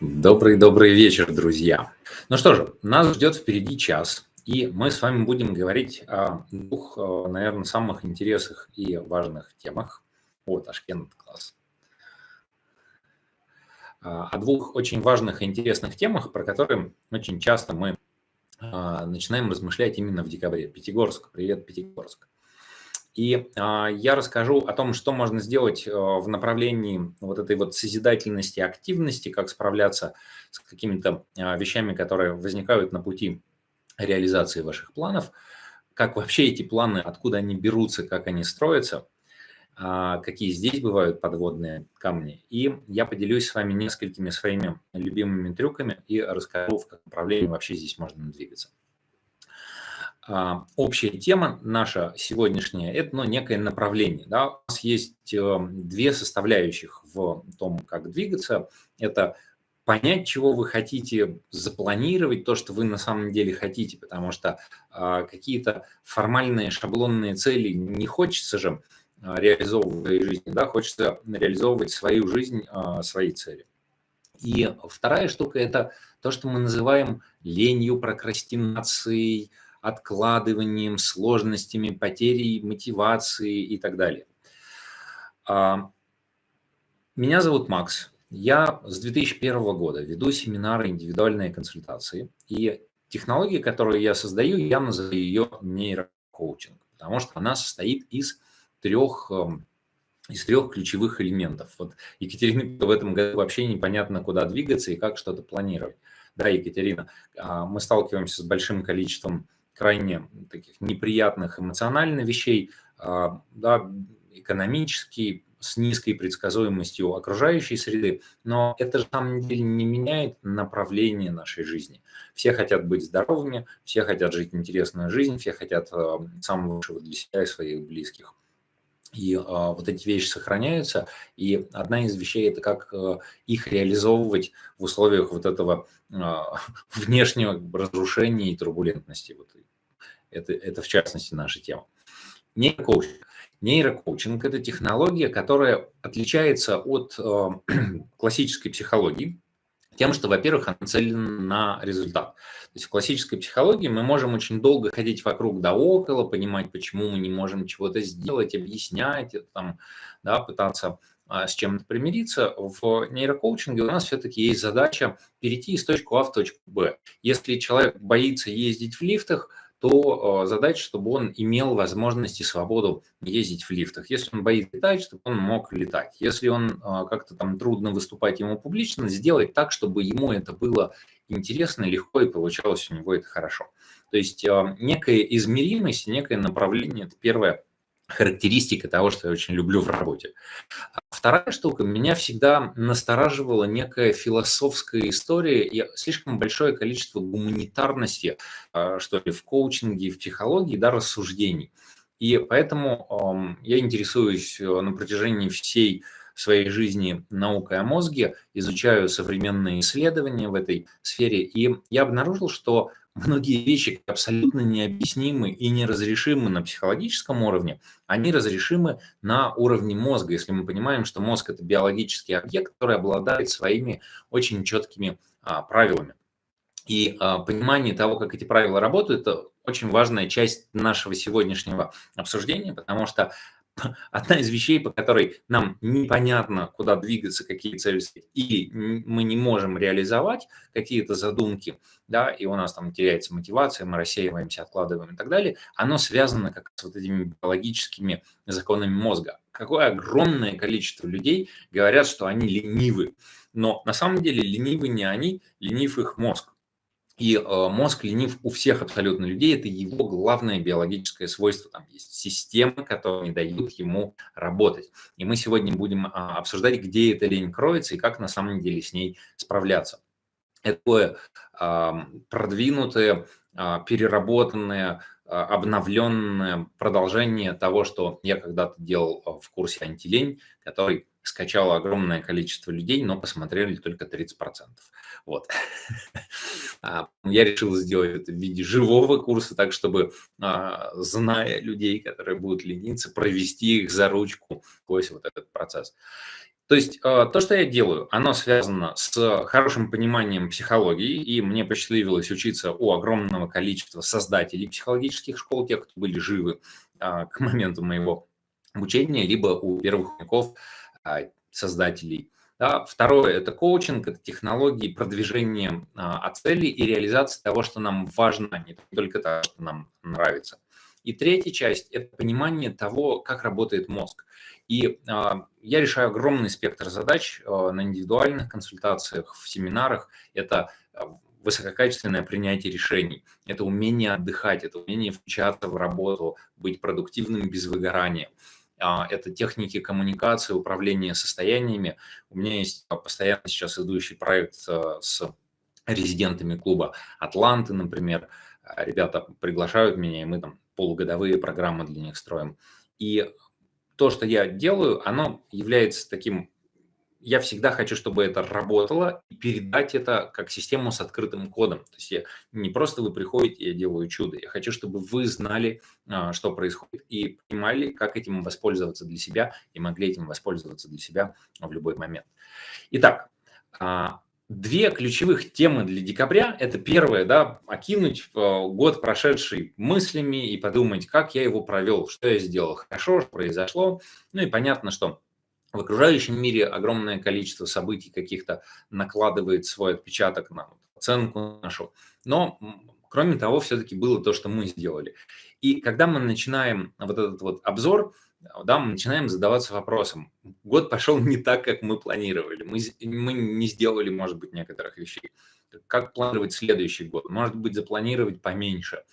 Добрый-добрый вечер, друзья. Ну что же, нас ждет впереди час, и мы с вами будем говорить о двух, э, наверное, самых интересных и важных темах. Вот, Ташкент класс. А, о двух очень важных и интересных темах, про которые очень часто мы а, начинаем размышлять именно в декабре. Пятигорск, привет, Пятигорск. И а, я расскажу о том, что можно сделать э, в направлении вот этой вот созидательности, активности, как справляться с какими-то а, вещами, которые возникают на пути реализации ваших планов, как вообще эти планы, откуда они берутся, как они строятся, а, какие здесь бывают подводные камни. И я поделюсь с вами несколькими своими любимыми трюками и расскажу, в каком направлении вообще здесь можно двигаться. А, общая тема наша сегодняшняя – это ну, некое направление. Да? У нас есть э, две составляющих в том, как двигаться. Это понять, чего вы хотите, запланировать то, что вы на самом деле хотите, потому что а, какие-то формальные шаблонные цели не хочется же а, реализовывать в жизни, да, хочется реализовывать свою жизнь, свои цели. И вторая штука – это то, что мы называем ленью, прокрастинацией, откладыванием, сложностями, потерей мотивации и так далее. А, меня зовут Макс. Я с 2001 года веду семинары индивидуальные консультации. И технология, которую я создаю, я называю ее нейрокоучинг, потому что она состоит из трех, эм, из трех ключевых элементов. Вот Екатерина в этом году вообще непонятно, куда двигаться и как что-то планировать. Да, Екатерина, а, мы сталкиваемся с большим количеством крайне таких неприятных эмоциональных вещей, а, да, экономический, с низкой предсказуемостью окружающей среды, но это же на самом деле не меняет направление нашей жизни. Все хотят быть здоровыми, все хотят жить интересную жизнь, все хотят а, самого лучшего для себя и своих близких. И а, вот эти вещи сохраняются, и одна из вещей – это как а, их реализовывать в условиях вот этого а, внешнего разрушения и турбулентности. Вот это, это в частности наша тема. Нейрокоучинг. Нейрокоучинг – это технология, которая отличается от э, классической психологии тем, что, во-первых, она нацелена на результат. То есть в классической психологии мы можем очень долго ходить вокруг да около, понимать, почему мы не можем чего-то сделать, объяснять, там, да, пытаться а, с чем-то примириться. В нейрокоучинге у нас все-таки есть задача перейти из точки А в точку Б. Если человек боится ездить в лифтах, то э, задача, чтобы он имел возможность и свободу ездить в лифтах. Если он боится летать, чтобы он мог летать. Если он э, как-то там трудно выступать ему публично, сделать так, чтобы ему это было интересно, легко и получалось у него это хорошо. То есть э, некая измеримость, некое направление – это первое характеристика того, что я очень люблю в работе. Вторая штука, меня всегда настораживала некая философская история и слишком большое количество гуманитарности, а, что ли, в коучинге, в психологии, да, рассуждений. И поэтому я интересуюсь э, на протяжении всей своей жизни наукой о мозге, изучаю современные исследования в этой сфере, и я обнаружил, что многие вещи абсолютно необъяснимы и неразрешимы на психологическом уровне, они разрешимы на уровне мозга, если мы понимаем, что мозг – это биологический объект, который обладает своими очень четкими а, правилами. И а, понимание того, как эти правила работают, это очень важная часть нашего сегодняшнего обсуждения, потому что одна из вещей, по которой нам непонятно, куда двигаться, какие цели, или мы не можем реализовать какие-то задумки, да, и у нас там теряется мотивация, мы рассеиваемся, откладываем и так далее, оно связано как с вот этими биологическими законами мозга. Какое огромное количество людей говорят, что они ленивы, но на самом деле ленивы не они, ленив их мозг. И э, мозг ленив у всех абсолютно людей, это его главное биологическое свойство. Там есть системы, которые не дают ему работать. И мы сегодня будем а, обсуждать, где эта лень кроется и как на самом деле с ней справляться. Это продвинутое, а, переработанное, а, обновленное продолжение того, что я когда-то делал в курсе «Антилень», который скачало огромное количество людей, но посмотрели только 30%. Вот. А, я решил сделать это в виде живого курса, так чтобы, а, зная людей, которые будут лениться, провести их за ручку сквозь вот этот процесс. То есть э, то, что я делаю, оно связано с хорошим пониманием психологии, и мне посчастливилось учиться у огромного количества создателей психологических школ, тех, кто были живы а, к моменту моего обучения, либо у первых учеников а, создателей. Да. Второе – это коучинг, это технологии продвижения а, цели и реализации того, что нам важно, не только того, что нам нравится. И третья часть – это понимание того, как работает мозг. И а, я решаю огромный спектр задач а, на индивидуальных консультациях, в семинарах. Это а, высококачественное принятие решений, это умение отдыхать, это умение включаться в работу, быть продуктивным без выгорания. Это техники коммуникации, управления состояниями. У меня есть постоянно сейчас идущий проект с резидентами клуба «Атланты», например. Ребята приглашают меня, и мы там полугодовые программы для них строим. И то, что я делаю, оно является таким... Я всегда хочу, чтобы это работало, и передать это как систему с открытым кодом. То есть я, не просто вы приходите, я делаю чудо. Я хочу, чтобы вы знали, а, что происходит, и понимали, как этим воспользоваться для себя, и могли этим воспользоваться для себя в любой момент. Итак, а, Две ключевых темы для декабря – это первое, да, окинуть э, год прошедший мыслями и подумать, как я его провел, что я сделал хорошо, что произошло. Ну и понятно, что в окружающем мире огромное количество событий каких-то накладывает свой отпечаток на оценку нашу. Но, кроме того, все-таки было то, что мы сделали. И когда мы начинаем вот этот вот обзор – да, мы начинаем задаваться вопросом. Год пошел не так, как мы планировали. Мы, мы не сделали, может быть, некоторых вещей. Как планировать следующий год? Может быть, запланировать поменьше,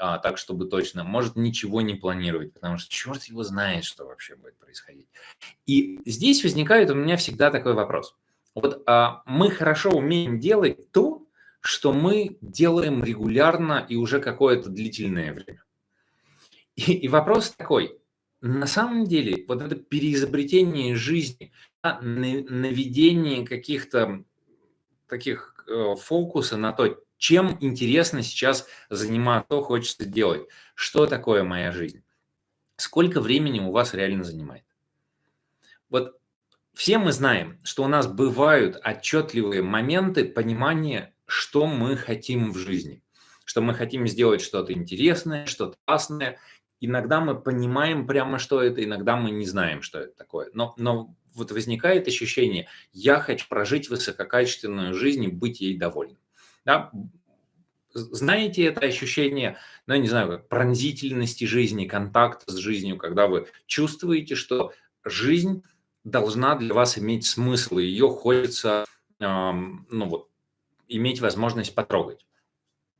а, так, чтобы точно. Может, ничего не планировать, потому что черт его знает, что вообще будет происходить. И здесь возникает у меня всегда такой вопрос. Вот а, мы хорошо умеем делать то, что мы делаем регулярно и уже какое-то длительное время. И, и вопрос такой, на самом деле, вот это переизобретение жизни, наведение каких-то таких э, фокуса на то, чем интересно сейчас заниматься, что хочется делать, что такое моя жизнь, сколько времени у вас реально занимает. Вот все мы знаем, что у нас бывают отчетливые моменты понимания, что мы хотим в жизни, что мы хотим сделать что-то интересное, что-то классное, иногда мы понимаем прямо, что это, иногда мы не знаем, что это такое. Но, но вот возникает ощущение, я хочу прожить высококачественную жизнь и быть ей довольным. Да? Знаете это ощущение, ну, я не знаю, как пронзительности жизни, контакта с жизнью, когда вы чувствуете, что жизнь должна для вас иметь смысл, и ее хочется, эм, ну вот, иметь возможность потрогать.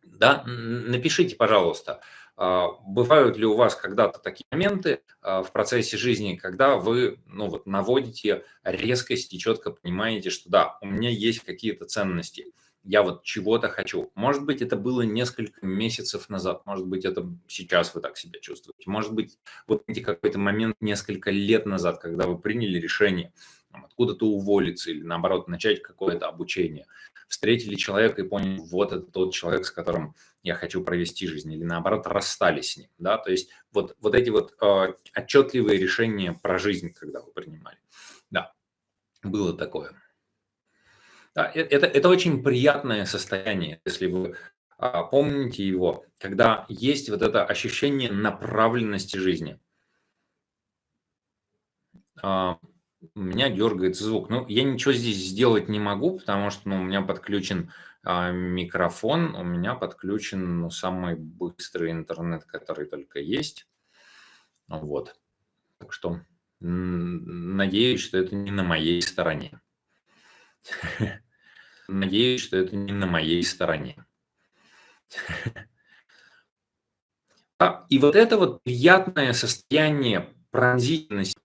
Да? Напишите, пожалуйста, а, бывают ли у вас когда-то такие моменты а, в процессе жизни, когда вы ну, вот, наводите резкость и четко понимаете, что да, у меня есть какие-то ценности, я вот чего-то хочу. Может быть, это было несколько месяцев назад, может быть, это сейчас вы так себя чувствуете, может быть, вот какой-то момент несколько лет назад, когда вы приняли решение откуда-то уволиться или, наоборот, начать какое-то обучение. Встретили человека и поняли, вот это тот человек, с которым я хочу провести жизнь, или наоборот, расстались с ним, да, то есть вот, вот эти вот э, отчетливые решения про жизнь, когда вы принимали, да, было такое. Да, э, это, это очень приятное состояние, если вы а, помните его, когда есть вот это ощущение направленности жизни. А, меня дергается звук. Ну, я ничего здесь сделать не могу, потому что ну, у меня подключен а, микрофон, у меня подключен ну, самый быстрый интернет, который только есть. Вот. Так что надеюсь, что это не на моей стороне. Надеюсь, что это не на моей стороне. А, и вот это вот приятное состояние пронзительности,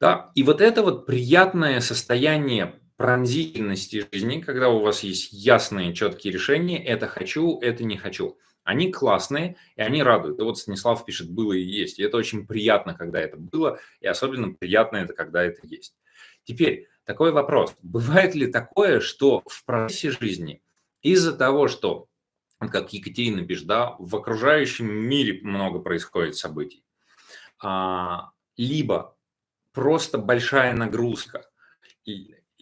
да, и вот это вот приятное состояние пронзительности жизни, когда у вас есть ясные, четкие решения, это хочу, это не хочу. Они классные, и они радуют. И вот Станислав пишет, было и есть. И это очень приятно, когда это было, и особенно приятно это, когда это есть. Теперь такой вопрос. Бывает ли такое, что в процессе жизни из-за того, что, как Екатерина пишет, да, в окружающем мире много происходит событий, а, либо просто большая нагрузка –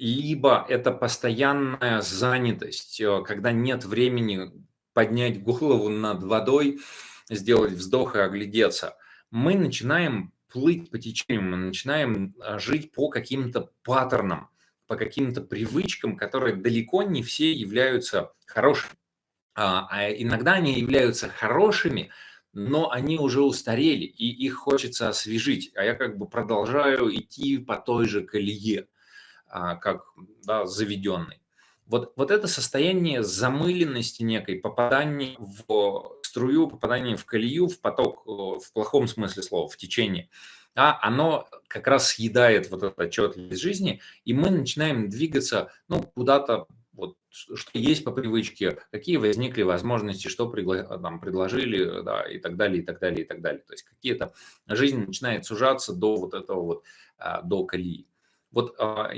либо это постоянная занятость, э, когда нет времени поднять голову над водой, сделать вздох и оглядеться. Мы начинаем плыть по течению, мы начинаем а, жить по каким-то паттернам, по каким-то привычкам, которые далеко не все являются хорошими. А, а иногда они являются хорошими, но они уже устарели, и их хочется освежить. А я как бы продолжаю идти по той же колее, а, как да, заведенный. Вот, вот это состояние замыленности некой, попадания в струю, попадания в колею, в поток, э, в плохом смысле слова, в течение, а оно как раз съедает вот эту отчетливость жизни, и мы начинаем двигаться ну, куда-то, вот, что есть по привычке, какие возникли возможности, что пригла там, предложили, да, и так далее, и так далее, и так далее. То есть какие-то жизнь начинает сужаться до вот этого вот, а, до колеи. Вот а,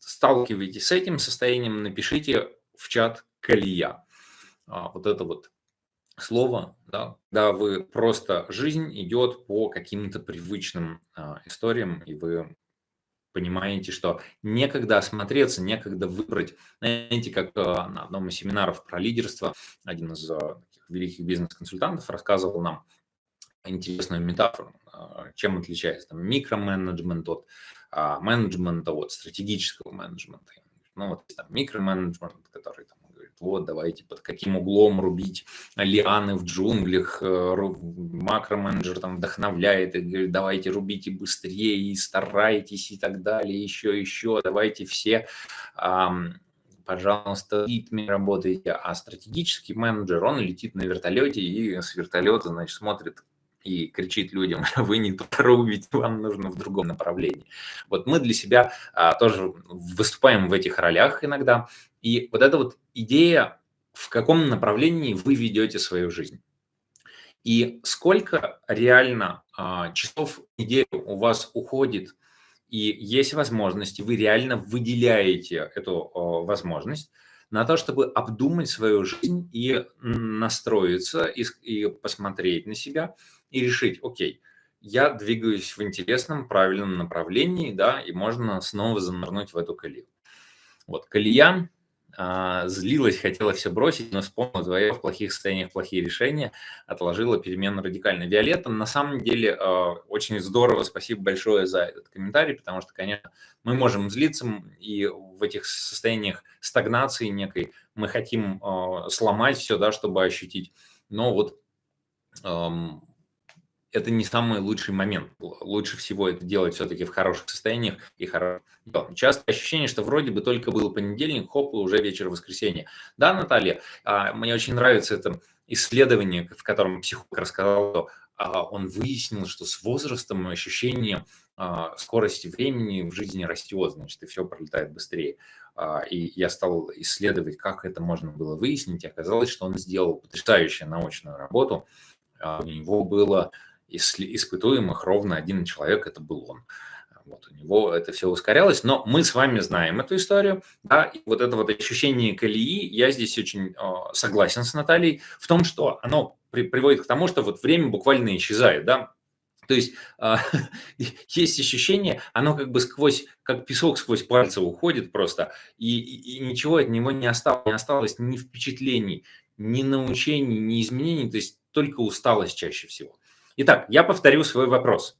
сталкиваетесь с этим состоянием, напишите в чат «колея». А, вот это вот слово, да, когда вы просто жизнь идет по каким-то привычным а, историям, и вы понимаете, что некогда осмотреться, некогда выбрать. Знаете, как на одном из семинаров про лидерство один из таких великих бизнес-консультантов рассказывал нам интересную метафору, чем отличается там, микроменеджмент от а, менеджмента, вот, стратегического менеджмента. Ну, вот там микроменеджмент, который там говорит, вот, давайте под каким углом рубить лианы в джунглях, э, макроменеджер там вдохновляет и говорит, давайте рубите быстрее и старайтесь и так далее, еще, еще, давайте все, пожалуйста, в ритме работайте, а стратегический менеджер, он летит на вертолете и с вертолета, значит, смотрит, и кричит людям, вы не туда вам нужно в другом направлении. Вот мы для себя а, тоже выступаем в этих ролях иногда. И вот эта вот идея, в каком направлении вы ведете свою жизнь. И сколько реально а, часов в неделю у вас уходит, и есть возможность, вы реально выделяете эту а, возможность на то, чтобы обдумать свою жизнь и настроиться, и, и посмотреть на себя – и решить, окей, я двигаюсь в интересном, правильном направлении, да, и можно снова занырнуть в эту колею. Вот, колея, а, злилась, хотела все бросить, но вспомнила вдвоем в плохих состояниях плохие решения, отложила перемену радикально. Виолетта, на самом деле, а, очень здорово, спасибо большое за этот комментарий, потому что, конечно, мы можем злиться, и в этих состояниях стагнации некой мы хотим а, сломать все, да, чтобы ощутить. Но вот это не самый лучший момент. Лучше всего это делать все-таки в хороших состояниях и хорошо. Часто ощущение, что вроде бы только был понедельник, хоп, и уже вечер воскресенья. Да, Наталья, а, мне очень нравится это исследование, в котором психолог рассказал, а, он выяснил, что с возрастом ощущение а, скорости времени в жизни растет, значит, и все пролетает быстрее. И я стал исследовать, как это можно было выяснить, и оказалось, что он сделал потрясающую научную работу. У него было испытуемых ровно один человек, это был он. Вот у него это все ускорялось, но мы с вами знаем эту историю, да, и вот это вот ощущение колеи, я здесь очень э, согласен с Натальей в том, что оно при, приводит к тому, что вот время буквально исчезает, да, то есть э, есть ощущение, оно как бы сквозь, как песок сквозь пальцы уходит просто, и, и, и ничего от него не осталось, не осталось ни впечатлений, ни научений, ни изменений, то есть только усталость чаще всего. Итак, я повторю свой вопрос.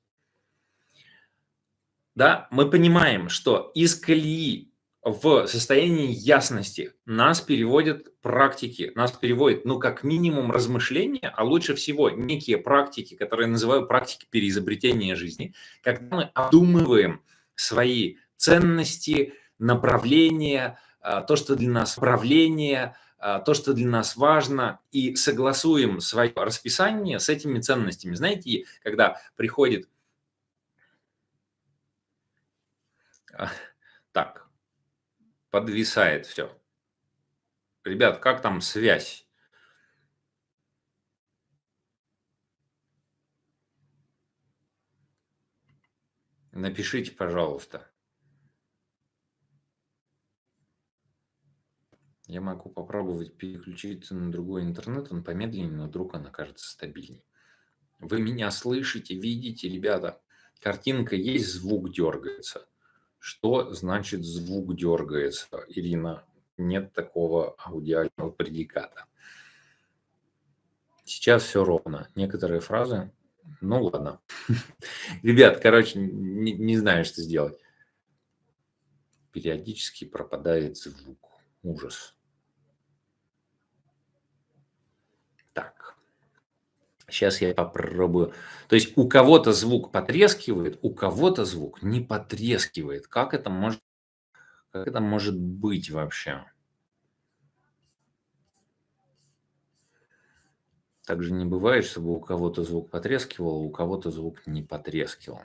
Да, мы понимаем, что из колеи в состоянии ясности нас переводят практики, нас переводят, ну, как минимум, размышления, а лучше всего некие практики, которые я называю практики переизобретения жизни, когда мы обдумываем свои ценности, направления, а, то, что для нас правление, а, то, что для нас важно, и согласуем свое расписание с этими ценностями. Знаете, когда приходит... А, так, подвисает все. Ребят, как там связь? Напишите, пожалуйста. Я могу попробовать переключиться на другой интернет, он помедленнее, но вдруг он окажется стабильней. Вы меня слышите, видите, ребята? Картинка есть, звук дергается. Что значит звук дергается? Ирина, нет такого аудиального предиката. Сейчас все ровно. Некоторые фразы, ну ладно. Ребят, короче, не знаю, что сделать. Периодически пропадает звук. Ужас. Так. Сейчас я попробую. То есть у кого-то звук потрескивает, у кого-то звук не потрескивает. Как это может, как это может быть вообще? Также не бывает, чтобы у кого-то звук потрескивал, а у кого-то звук не потрескивал.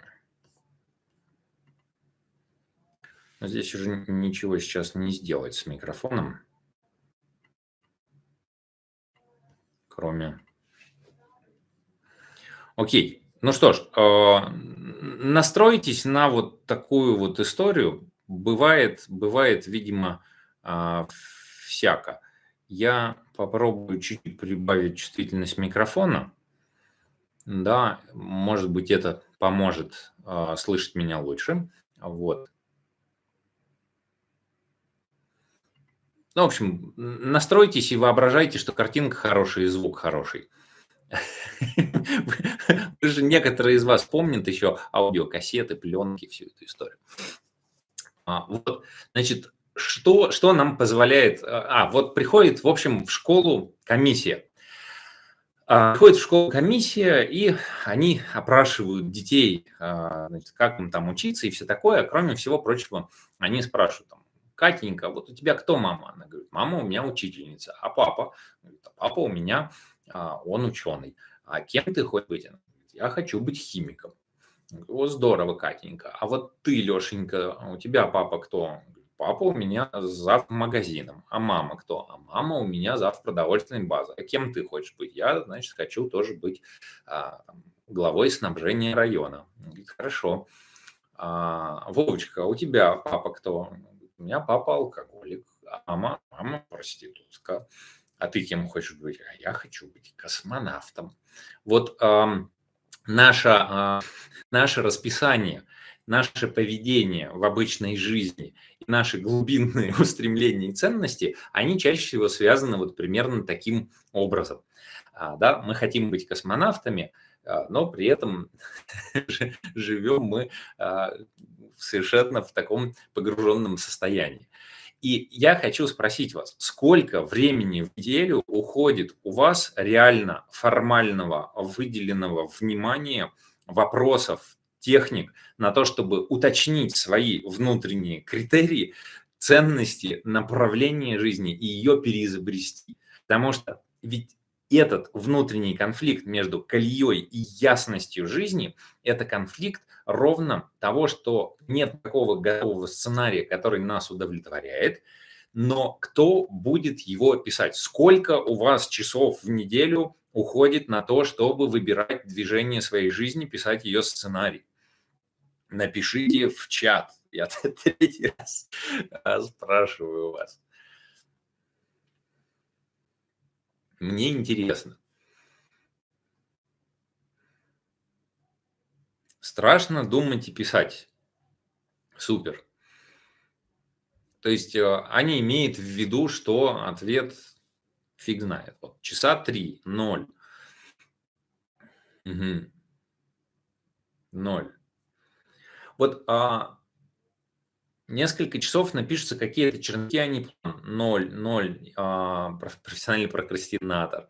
Но здесь уже ничего сейчас не сделать с микрофоном, кроме... Окей, ну что ж, э, настройтесь на вот такую вот историю. Бывает, бывает, видимо, э, всяко. Я попробую чуть-чуть прибавить чувствительность микрофона. Да, может быть, это поможет э, слышать меня лучше. Вот. Ну, в общем, настройтесь и воображайте, что картинка хорошая и звук хороший. Вы же некоторые из вас помнят еще аудиокассеты, пленки, всю эту историю. А, вот, значит, что, что нам позволяет... А, вот приходит, в общем, в школу комиссия. А, приходит в школу комиссия, и они опрашивают детей, а, значит, как им там учиться и все такое. Кроме всего прочего, они спрашивают, там, Катенька, вот у тебя кто мама? Она говорит, мама у меня учительница, а папа? Говорит, а папа у меня, а, он ученый. А кем ты хочешь быть? Я хочу быть химиком. Вот здорово, Катенька. А вот ты, Лешенька, у тебя папа кто? Папа у меня зав магазином. А мама кто? А мама у меня зав продовольственной базы. А кем ты хочешь быть? Я, значит, хочу тоже быть а, главой снабжения района. Говорит, хорошо. А, Вовочка, а у тебя папа кто? У меня папа алкоголик, а мама, мама проститутка. А ты кем хочешь быть? А я хочу быть космонавтом. Вот а, наше, а, наше расписание – наше поведение в обычной жизни и наши глубинные устремления и ценности, они чаще всего связаны вот примерно таким образом. А, да, мы хотим быть космонавтами, а, но при этом живем мы а, совершенно в таком погруженном состоянии. И я хочу спросить вас, сколько времени в неделю уходит у вас реально формального выделенного внимания вопросов техник на то, чтобы уточнить свои внутренние критерии, ценности, направления жизни и ее переизобрести. Потому что ведь этот внутренний конфликт между колеей и ясностью жизни – это конфликт ровно того, что нет такого готового сценария, который нас удовлетворяет, но кто будет его писать? Сколько у вас часов в неделю уходит на то, чтобы выбирать движение своей жизни, писать ее сценарий? напишите в чат. Я третий раз спрашиваю вас. Мне интересно. Страшно думать и писать. Супер. То есть э, они имеют в виду, что ответ фиг знает. Вот, часа три, ноль. Угу. Ноль. Вот а, несколько часов напишутся какие-то черновики, они ноль, ноль, а, профессиональный прокрастинатор.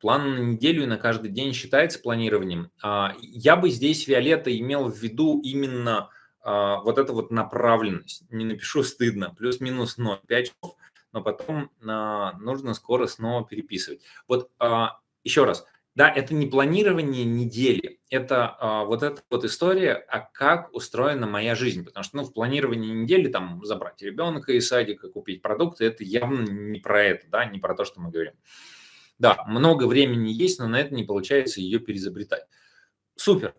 План на неделю и на каждый день считается планированием. А, я бы здесь, Виолетта, имел в виду именно а, вот эту вот направленность. Не напишу стыдно, плюс-минус 0, 5 часов, но потом а, нужно скоро снова переписывать. Вот а, еще раз, да, это не планирование недели, это а, вот эта вот история, а как устроена моя жизнь. Потому что ну, в планировании недели там забрать ребенка из садика, купить продукты, это явно не про это, да, не про то, что мы говорим. Да, много времени есть, но на это не получается ее переизобретать. Супер.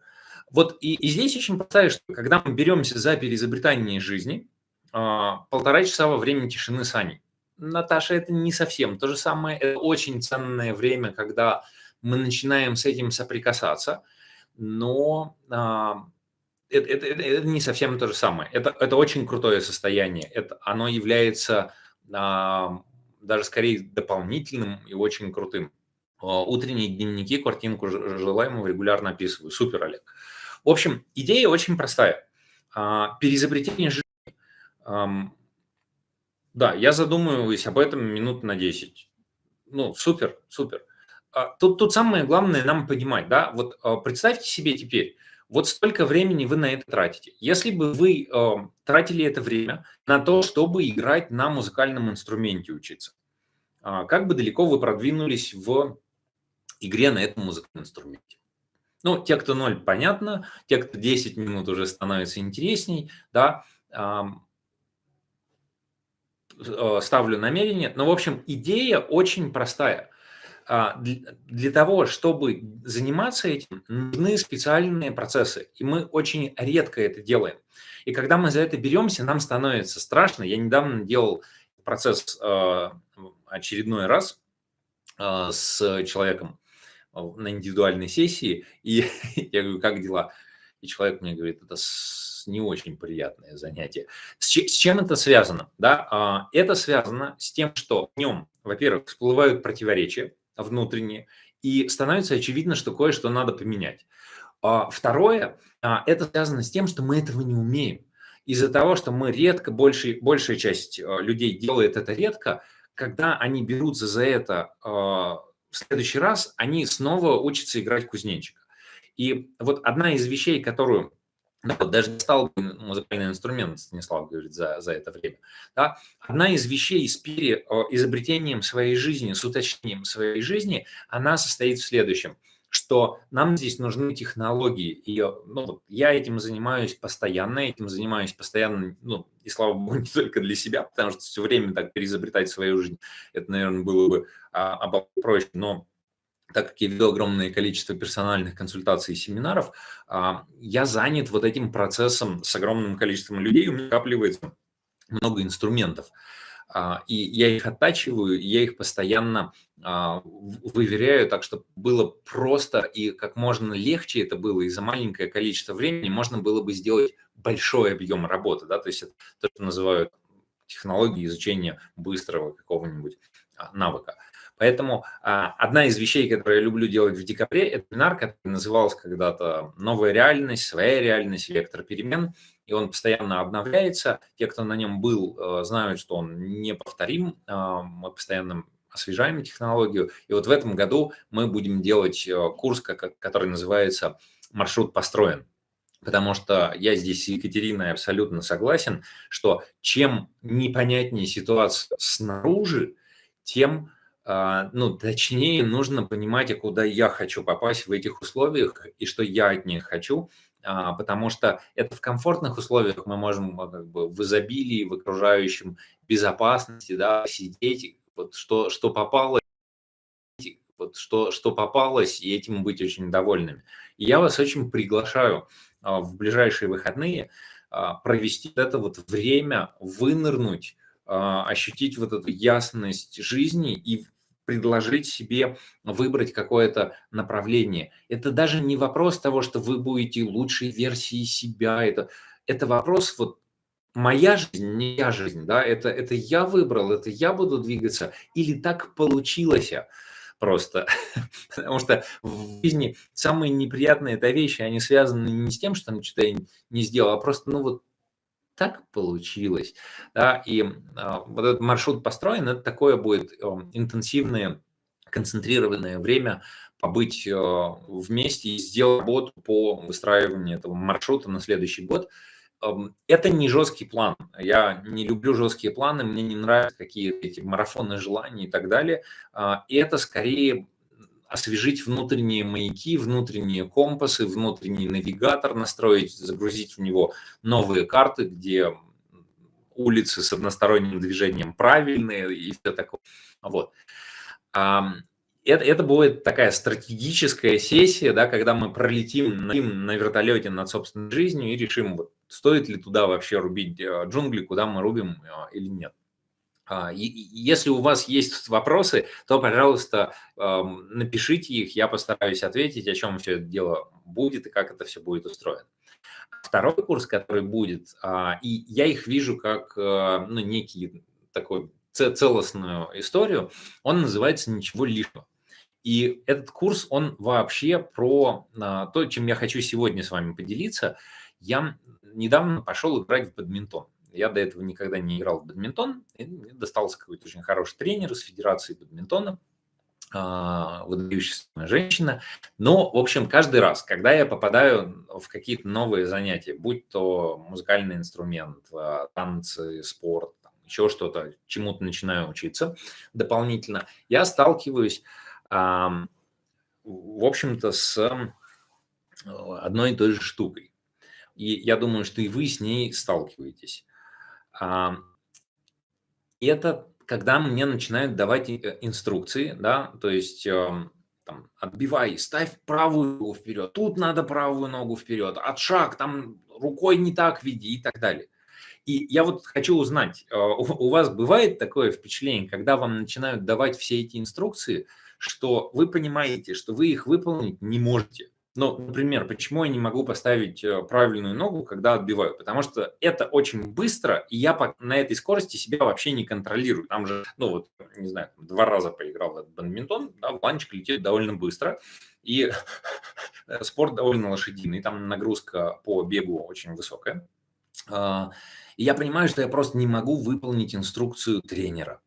Вот и, и здесь очень простая, что когда мы беремся за переизобретание жизни, а, полтора часа во время тишины с Аней. Наташа, это не совсем то же самое, это очень ценное время, когда мы начинаем с этим соприкасаться, но а, это, это, это не совсем то же самое. Это, это очень крутое состояние. Это, оно является а, даже скорее дополнительным и очень крутым. А, утренние дневники, картинку желаемого регулярно описываю. Супер, Олег. В общем, идея очень простая. А, переизобретение жизни. Да, я задумываюсь об этом минут на 10. Ну, супер, супер. А, тут, тут самое главное нам понимать, да, вот представьте себе теперь, вот столько времени вы на это тратите. Если бы вы э, тратили это время на то, чтобы играть на музыкальном инструменте учиться, э, как бы далеко вы продвинулись в игре на этом музыкальном инструменте? Ну, те, кто 0, понятно, те, кто 10 минут уже становится интересней, да, э, ставлю намерение. Но, в общем, идея очень простая. А, для того, чтобы заниматься этим, нужны специальные процессы, и мы очень редко это делаем. И когда мы за это беремся, нам становится страшно. Я недавно делал процесс а, очередной раз а, с человеком на индивидуальной сессии, и я говорю, как дела? И человек мне говорит, это не очень приятное занятие. С чем это связано? Да? Это связано с тем, что в нем, во-первых, всплывают противоречия, внутренние, и становится очевидно, что кое-что надо поменять. А второе, а, это связано с тем, что мы этого не умеем. Из-за того, что мы редко, большая, большая часть а, людей делает это редко, когда они берутся за это в следующий раз, они снова учатся играть кузнечика. И вот одна из вещей, которую да, вот даже стал музыкальный инструмент, Станислав говорит, за, за это время. Да? Одна из вещей с пере, изобретением своей жизни, с уточнением своей жизни, она состоит в следующем, что нам здесь нужны технологии. И ну, я этим занимаюсь постоянно, этим занимаюсь постоянно, ну, и слава богу, не только для себя, потому что все время так переизобретать свою жизнь, это, наверное, было бы а, проще, но так как я веду огромное количество персональных консультаций и семинаров, а, я занят вот этим процессом с огромным количеством людей, у меня накапливается много инструментов. А, и я их оттачиваю, я их постоянно а, выверяю так, чтобы было просто и как можно легче это было, и за маленькое количество времени можно было бы сделать большой объем работы. Да? То есть это то, что называют технологии изучения быстрого какого-нибудь навыка. Поэтому а, одна из вещей, которые я люблю делать в декабре, это вебинар, который назывался когда-то «Новая реальность», «Своя реальность», «Вектор перемен». И он постоянно обновляется. Те, кто на нем был, э, знают, что он неповторим. А, мы постоянно освежаем технологию. И вот в этом году мы будем делать э, курс, который называется «Маршрут построен». Потому что я здесь с Екатериной абсолютно согласен, что чем непонятнее ситуация снаружи, тем ну, точнее, нужно понимать, а куда я хочу попасть в этих условиях и что я от них хочу, а, потому что это в комфортных условиях мы можем а, как бы в изобилии, в окружающем безопасности, да, сидеть, вот что, что попало, вот что, что попалось, и этим быть очень довольными. И я вас очень приглашаю в ближайшие выходные провести это вот время, вынырнуть, ощутить вот эту ясность жизни и предложить себе выбрать какое-то направление. Это даже не вопрос того, что вы будете лучшей версией себя. Это, это вопрос вот моя жизнь, не я жизнь, да, это, это я выбрал, это я буду двигаться, или так получилось просто. Потому что в жизни самые неприятные это вещи, они связаны не с тем, что я не сделал, а просто, ну вот, так получилось. Да? И а, вот этот маршрут построен, это такое будет э, интенсивное, концентрированное время побыть э, вместе и сделать работу по выстраиванию этого маршрута на следующий год. Эм, это не жесткий план. Я не люблю жесткие планы, мне не нравятся какие-то эти марафоны желаний и так далее. А, и это скорее освежить внутренние маяки, внутренние компасы, внутренний навигатор настроить, загрузить в него новые карты, где улицы с односторонним движением правильные и все такое. Вот. Это, это будет такая стратегическая сессия, да, когда мы пролетим на, на вертолете над собственной жизнью и решим, вот, стоит ли туда вообще рубить э, джунгли, куда мы рубим э, или нет. А, если у вас есть вопросы, то, пожалуйста, напишите их, я постараюсь ответить, о чем все это дело будет и как это все будет устроено. второй курс, который будет, а, и я их вижу как э, ну, некий такой целостную историю, он называется «Ничего лишнего». И этот курс, он вообще про а, то, чем я хочу сегодня с вами поделиться. Я недавно пошел играть в бадминтон. Я до этого никогда не играл в бадминтон. И мне достался какой-то очень хороший тренер из Федерации бадминтона, а, выдающаяся женщина. Но, в общем, каждый раз, когда я попадаю в какие-то новые занятия, будь то музыкальный инструмент, а, танцы, спорт, еще что-то, чему-то начинаю учиться дополнительно, я сталкиваюсь в общем-то, с одной и той же штукой. И я думаю, что и вы с ней сталкиваетесь. Это когда мне начинают давать э, инструкции, да, то есть там, отбивай, ставь правую ногу вперед, тут надо правую ногу вперед, от шаг, там рукой не так веди и так далее. И я вот хочу узнать, э, у вас бывает такое впечатление, когда вам начинают давать все эти инструкции – что вы понимаете, что вы их выполнить не можете. Ну, например, почему я не могу поставить э, правильную ногу, когда отбиваю? Потому что это очень быстро, и я на этой скорости себя вообще не контролирую. Там же, ну вот, не знаю, два раза поиграл в этот бадминтон, да, планчик летит довольно быстро, и спорт довольно лошадиный, там нагрузка по бегу очень высокая. А, и я понимаю, что я просто не могу выполнить инструкцию тренера.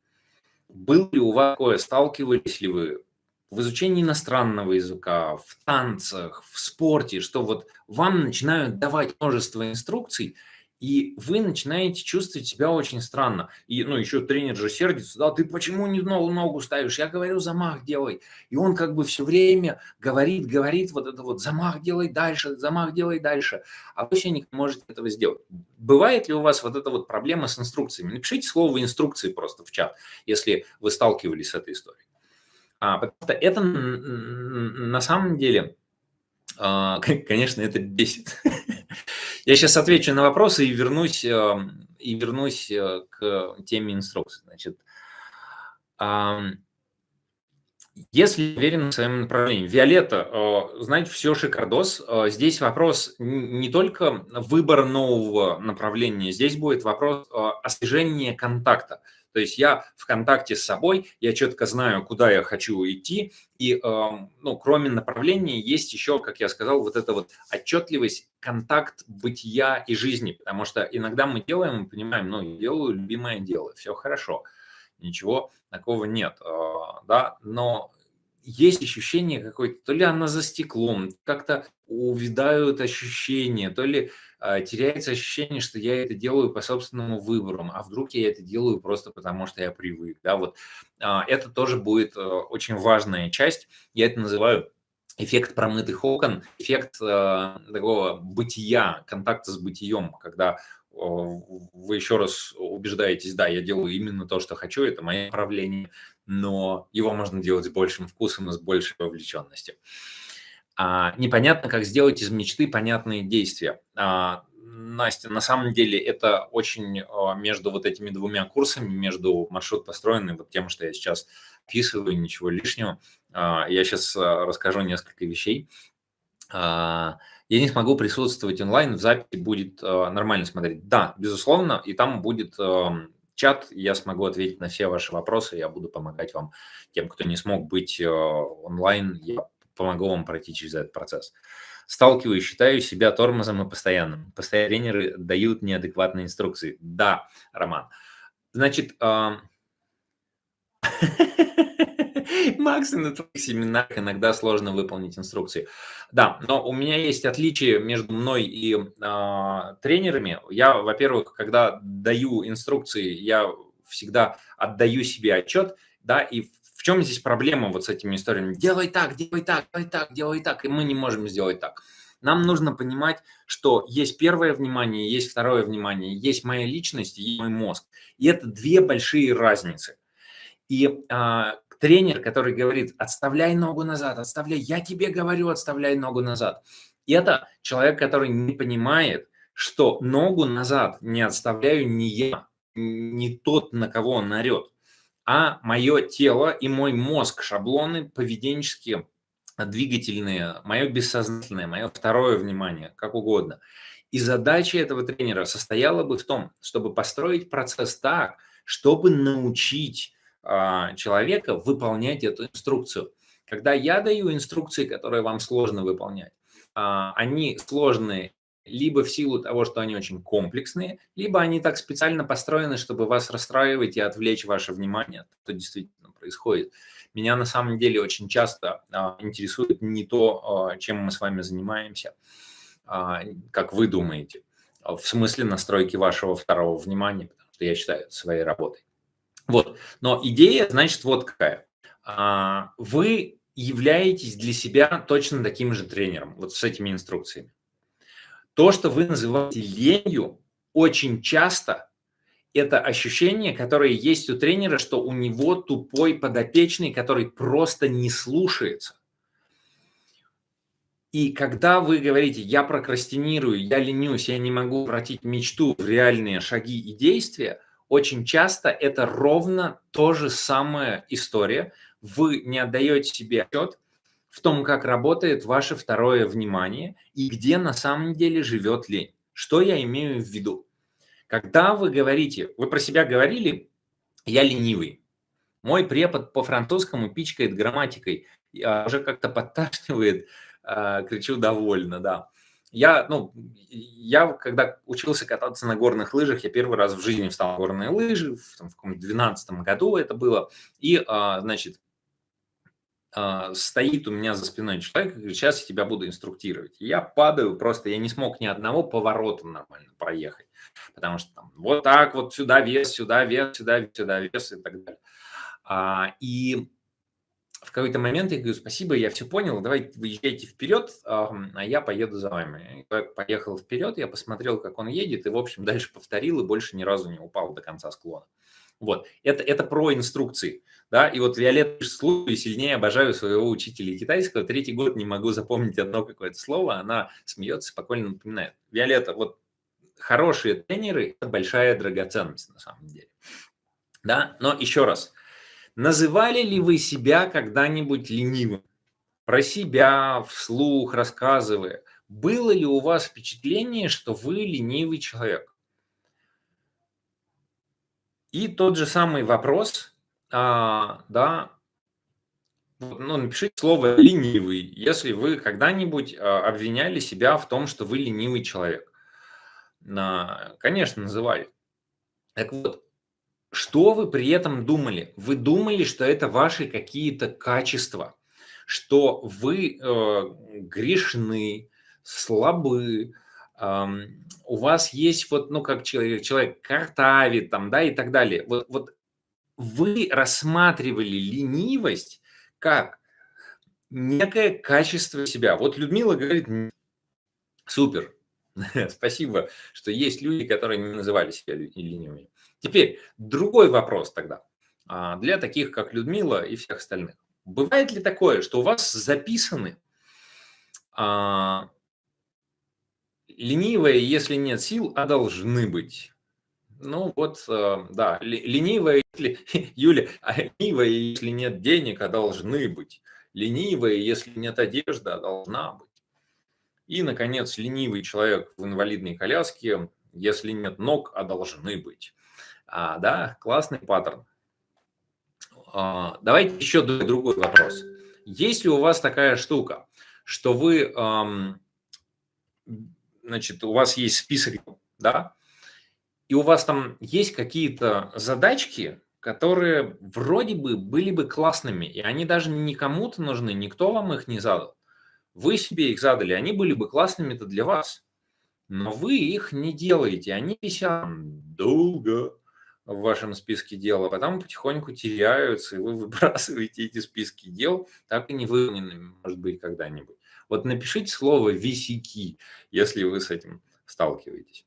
Был ли у вас такое, сталкивались ли вы в изучении иностранного языка, в танцах, в спорте, что вот вам начинают давать множество инструкций, и вы начинаете чувствовать себя очень странно. И, ну, еще тренер же сердится, да, ты почему не ногу, ногу ставишь? Я говорю, замах делай. И он как бы все время говорит, говорит вот это вот, замах делай дальше, замах делай дальше. А вы все не можете этого сделать. Бывает ли у вас вот эта вот проблема с инструкциями? Напишите слово инструкции просто в чат, если вы сталкивались с этой историей. А, потому что это на самом деле, а, конечно, это бесит. Я сейчас отвечу на вопросы и вернусь, эм, и вернусь э, к теме инструкции. Значит, если уверен в своем направлении. Виолетта, э, знаете, все шикардос. Э, здесь вопрос не только выбора нового направления, здесь будет вопрос освежения контакта. То есть я в контакте с собой, я четко знаю, куда я хочу идти, и, эм, ну, кроме направления, есть еще, как я сказал, вот эта вот отчетливость, контакт бытия и жизни, потому что иногда мы делаем, мы понимаем, ну, делаю любимое дело, все хорошо, ничего такого нет, э, да, но есть ощущение какое-то, то ли она за стеклом, как-то увядают ощущения, то ли теряется ощущение, что я это делаю по собственному выбору, а вдруг я это делаю просто потому, что я привык. Да, вот, э, это тоже будет э, очень важная часть. Я это называю эффект промытых окон, эффект э, такого бытия, контакта с бытием, когда вы еще раз убеждаетесь, да, я делаю именно то, что хочу, это мое направление, но его можно делать с большим вкусом и с большей вовлеченностью. А, непонятно, как сделать из мечты понятные действия. А, Настя, на самом деле это очень а, между вот этими двумя курсами, между маршрут построенный, вот тем, что я сейчас описываю, ничего лишнего. Я сейчас расскажу несколько вещей. Я не смогу присутствовать онлайн, в записи будет нормально смотреть. Да, безусловно, и там будет чат, я смогу ответить на все ваши вопросы, я буду помогать вам, тем, кто не смог быть онлайн, я помогу вам пройти через этот процесс. Сталкиваюсь, считаю себя тормозом и постоянным. Постоянные тренеры дают неадекватные инструкции. Да, Роман. Значит. Макс, на твоих семинарах иногда сложно выполнить инструкции. Да, но у меня есть отличие между мной и э, тренерами. Я, во-первых, когда даю инструкции, я всегда отдаю себе отчет, да, и чем здесь проблема вот с этими историями? Делай так, делай так, делай так, делай так, и мы не можем сделать так. Нам нужно понимать, что есть первое внимание, есть второе внимание, есть моя личность, есть мой мозг. И это две большие разницы. И а, тренер, который говорит, отставляй ногу назад, отставляй, я тебе говорю, отставляй ногу назад. И это человек, который не понимает, что ногу назад не отставляю не я, не тот, на кого он орет, а мое тело и мой мозг, шаблоны поведенческие, двигательные, мое бессознательное, мое второе внимание, как угодно. И задача этого тренера состояла бы в том, чтобы построить процесс так, чтобы научить а, человека выполнять эту инструкцию. Когда я даю инструкции, которые вам сложно выполнять, а, они сложные либо в силу того, что они очень комплексные, либо они так специально построены, чтобы вас расстраивать и отвлечь ваше внимание от того, что действительно происходит. Меня на самом деле очень часто а, интересует не то, а, чем мы с вами занимаемся, а, как вы думаете, в смысле настройки вашего второго внимания, потому что я считаю это своей работой. Вот, но идея, значит, вот какая. А, вы являетесь для себя точно таким же тренером, вот с этими инструкциями. То, что вы называете ленью, очень часто это ощущение, которое есть у тренера, что у него тупой подопечный, который просто не слушается. И когда вы говорите, я прокрастинирую, я ленюсь, я не могу обратить мечту в реальные шаги и действия, очень часто это ровно то же самая история. Вы не отдаете себе отчет, в том, как работает ваше второе внимание и где на самом деле живет лень. Что я имею в виду? Когда вы говорите, вы про себя говорили, я ленивый. Мой препод по французскому пичкает грамматикой, уже как-то подташнивает, а, кричу довольно, да. Я, ну, я, когда учился кататься на горных лыжах, я первый раз в жизни встал на горные лыжи, в, там, в каком-то 12 году это было, и, а, значит, а, стоит у меня за спиной человек и говорит, сейчас я тебя буду инструктировать. И я падаю, просто я не смог ни одного поворота нормально проехать, потому что там вот так вот сюда вес, сюда вес, сюда, сюда вес и так далее. А, и в какой-то момент я говорю, спасибо, я все понял, давайте выезжайте вперед, а я поеду за вами. Я поехал вперед, я посмотрел, как он едет, и, в общем, дальше повторил, и больше ни разу не упал до конца склона. Вот, это, это про инструкции, да, и вот Виолетта слушаю, сильнее обожаю своего учителя китайского, третий год не могу запомнить одно какое-то слово, она смеется, спокойно напоминает. Виолетта, вот хорошие тренеры – это большая драгоценность на самом деле, да, но еще раз, называли ли вы себя когда-нибудь ленивым? Про себя, вслух, рассказывая, было ли у вас впечатление, что вы ленивый человек? И тот же самый вопрос, а, да, ну, напишите слово «ленивый», если вы когда-нибудь а, обвиняли себя в том, что вы ленивый человек. Конечно, называли. Так вот, что вы при этом думали? Вы думали, что это ваши какие-то качества, что вы э, грешны, слабы, у вас есть вот, ну, как человек, человек картавит там, да, и так далее. Вот, вот вы рассматривали ленивость как некое качество себя. Вот Людмила говорит, супер, спасибо, что есть люди, которые не называли себя ленивыми. Теперь другой вопрос тогда а, для таких, как Людмила и всех остальных. Бывает ли такое, что у вас записаны а, ленивые, если нет сил, а должны быть. Ну вот, э, да, ленивые, если, Юля, а ленивые, если нет денег, а должны быть. Ленивые, если нет одежды, а должна быть. И, наконец, ленивый человек в инвалидной коляске, если нет ног, а должны быть. А, да, классный паттерн. А, давайте еще другой вопрос. Есть ли у вас такая штука, что вы эм, значит, у вас есть список, да, и у вас там есть какие-то задачки, которые вроде бы были бы классными, и они даже не кому-то нужны, никто вам их не задал. Вы себе их задали, они были бы классными-то для вас, но вы их не делаете, они висят долго в вашем списке дел, а потом потихоньку теряются, и вы выбрасываете эти списки дел, так и не выполненными, может быть, когда-нибудь. Вот напишите слово «висяки», если вы с этим сталкиваетесь.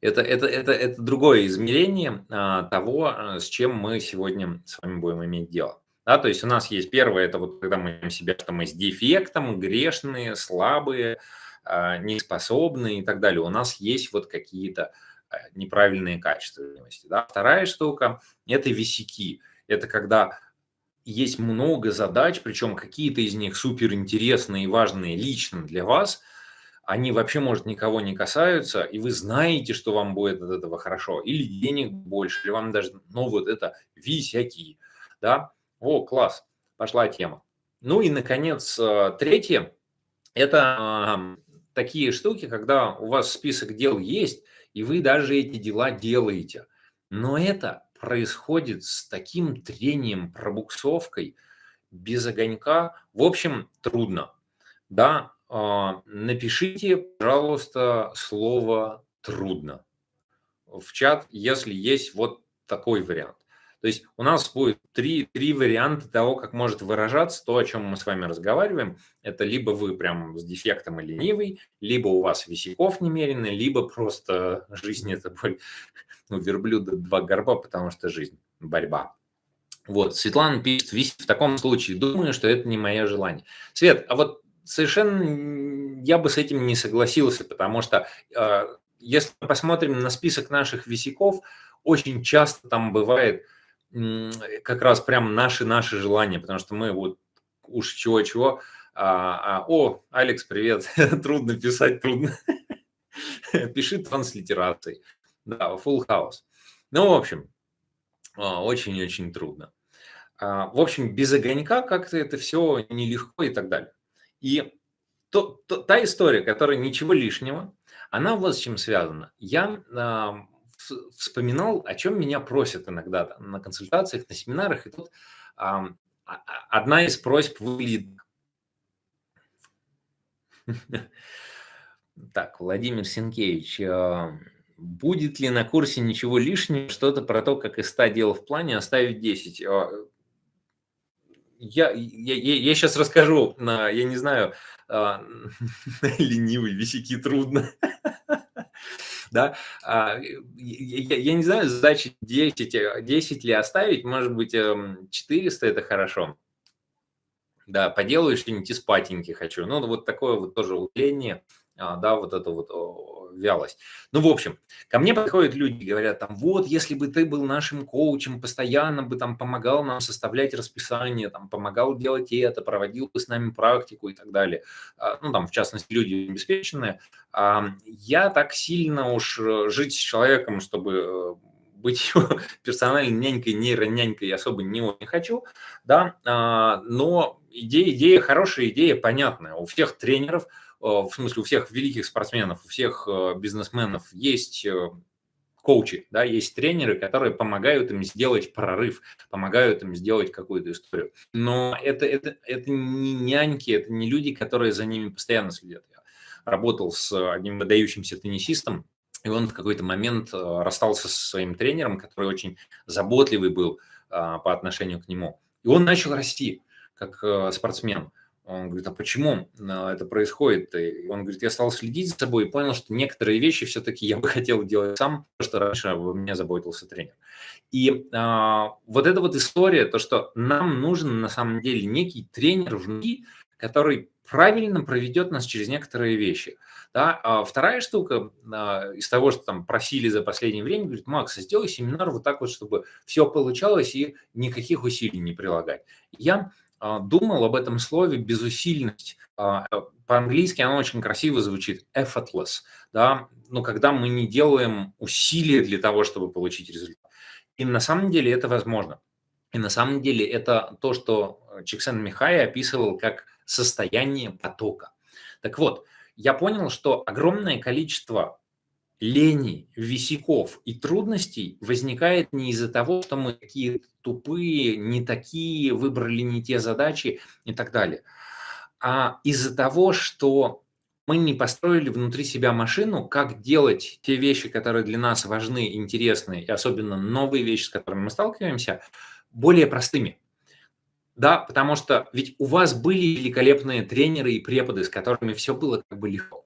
Это, это, это, это другое измерение а, того, а, с чем мы сегодня с вами будем иметь дело. Да, то есть у нас есть первое, это вот когда мы себя, что мы с дефектом, грешные, слабые, а, неспособные и так далее. У нас есть вот какие-то а, неправильные качества. Да. Вторая штука – это висяки. Это когда есть много задач, причем какие-то из них супер интересные и важные лично для вас, они вообще, может, никого не касаются, и вы знаете, что вам будет от этого хорошо, или денег больше, или вам даже, ну, вот это висяки, да, о, класс, пошла тема. Ну и, наконец, э, третье, это такие штуки, когда у вас список дел есть, и вы даже эти дела делаете. Но это происходит с таким трением, пробуксовкой, без огонька. В общем, трудно. Да, напишите, пожалуйста, слово «трудно» в чат, если есть вот такой вариант. То есть у нас будет три, три варианта того, как может выражаться то, о чем мы с вами разговариваем. Это либо вы прям с дефектом и ленивый, либо у вас висяков немерено, либо просто жизнь – это боль. Ну, верблюда два горба, потому что жизнь – борьба. Вот, Светлана пишет, в таком случае думаю, что это не мое желание. Свет, а вот совершенно я бы с этим не согласился, потому что э, если мы посмотрим на список наших висяков, очень часто там бывает – как раз прям наши-наши желания, потому что мы вот уж чего-чего, а, а, о, Алекс, привет, трудно писать, трудно. Пиши транслитерацией. Да, full house. Ну, в общем, а, очень-очень трудно. А, в общем, без огонька как-то это все нелегко и так далее. И то, то, та история, которая ничего лишнего, она вот с чем связана. Я вспоминал, о чем меня просят иногда на консультациях, на семинарах, и тут а, одна из просьб выглядит... Так, Владимир Сенкевич, будет ли на курсе ничего лишнего, что-то про то, как из 100 дел в плане оставить 10? А, я, я, я сейчас расскажу, я не знаю, ленивый, висяки трудно да, а, я, не знаю, задачи 10, 10 ли оставить, может быть, 400 эм, – это хорошо. Да, поделаю что-нибудь из патеньки хочу. Ну, вот такое вот тоже удаление, а, да, вот это вот вялость. Ну, в общем, ко мне подходят люди, говорят там, вот, если бы ты был нашим коучем, постоянно бы там помогал нам составлять расписание, там, помогал делать это, проводил бы с нами практику и так далее. А, ну, там, в частности, люди обеспеченные. Я так сильно уж э, жить с человеком, чтобы э, быть персональной нянькой, нейронянькой особо не очень хочу, да, а, но идея, идея хорошая, идея понятная. У всех тренеров – в смысле у всех великих спортсменов, у всех э, бизнесменов есть э, коучи, да, есть тренеры, которые помогают им сделать прорыв, помогают им сделать какую-то историю. Но это, это, это не няньки, это не люди, которые за ними постоянно следят. Я работал с одним выдающимся теннисистом, и он в какой-то момент расстался со своим тренером, который очень заботливый был по отношению к нему. И он начал расти как спортсмен. Он говорит, а почему это происходит? И он говорит, я стал следить за собой и понял, что некоторые вещи все-таки я бы хотел делать сам, потому что раньше у меня заботился тренер. И а, вот эта вот история, то, что нам нужен на самом деле некий тренер внутри, который правильно проведет нас через некоторые вещи. Да? А вторая штука а, из того, что там просили за последнее время, говорит, Макс, сделай семинар вот так вот, чтобы все получалось и никаких усилий не прилагать. Я думал об этом слове безусильность. А, по-английски оно очень красиво звучит effortless, да, но когда мы не делаем усилия для того, чтобы получить результат. И на самом деле это возможно. И на самом деле это то, что Чиксен Михай описывал как состояние потока. Так вот, я понял, что огромное количество лени, висяков и трудностей возникает не из-за того, что мы такие тупые, не такие, выбрали не те задачи и так далее, а из-за того, что мы не построили внутри себя машину, как делать те вещи, которые для нас важны, интересны, и особенно новые вещи, с которыми мы сталкиваемся, более простыми. Да, потому что ведь у вас были великолепные тренеры и преподы, с которыми все было как бы легко.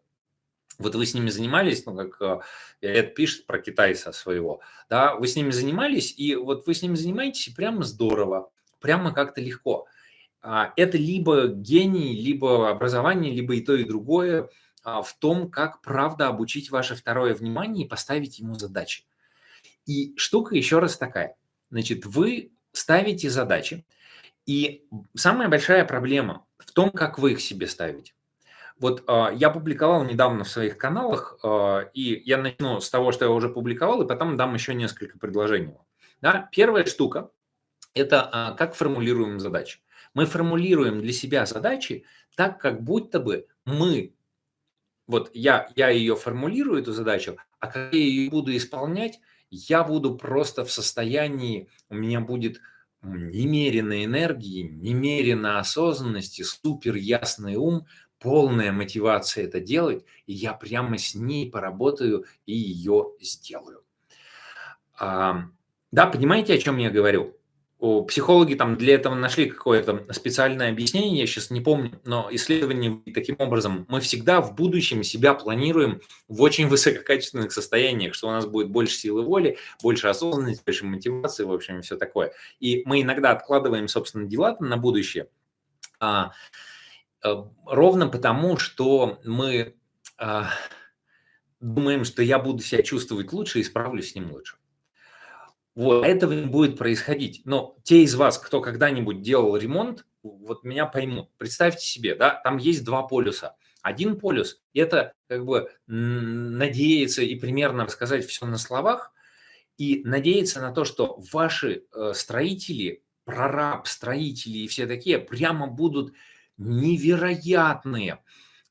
Вот вы с ними занимались, ну, как это пишет про китайца своего, да, вы с ними занимались, и вот вы с ними занимаетесь, и прямо здорово, прямо как-то легко. А, это либо гений, либо образование, либо и то, и другое а, в том, как правда обучить ваше второе внимание и поставить ему задачи. И штука еще раз такая. Значит, вы ставите задачи, и самая большая проблема в том, как вы их себе ставите. Вот а, я публиковал недавно в своих каналах, а, и я начну с того, что я уже публиковал, и потом дам еще несколько предложений. Да? Первая штука – это а, как формулируем задачи. Мы формулируем для себя задачи так, как будто бы мы, вот я, я ее формулирую, эту задачу, а как я ее буду исполнять, я буду просто в состоянии, у меня будет немерено энергии, немерено осознанности, супер ясный ум, полная мотивация это делать, и я прямо с ней поработаю и ее сделаю. А, да, понимаете, о чем я говорю? Психологи там для этого нашли какое-то специальное объяснение, я сейчас не помню, но исследование таким образом, мы всегда в будущем себя планируем в очень высококачественных состояниях, что у нас будет больше силы воли, больше осознанности, больше мотивации, в общем, все такое. И мы иногда откладываем, собственно, дела на будущее, а, ровно потому, что мы а, думаем, что я буду себя чувствовать лучше и справлюсь с ним лучше. Вот, этого не будет происходить. Но те из вас, кто когда-нибудь делал ремонт, вот меня поймут. Представьте себе, да, там есть два полюса. Один полюс – это как бы надеяться и примерно рассказать все на словах, и надеяться на то, что ваши э, строители, прораб, строители и все такие прямо будут невероятные,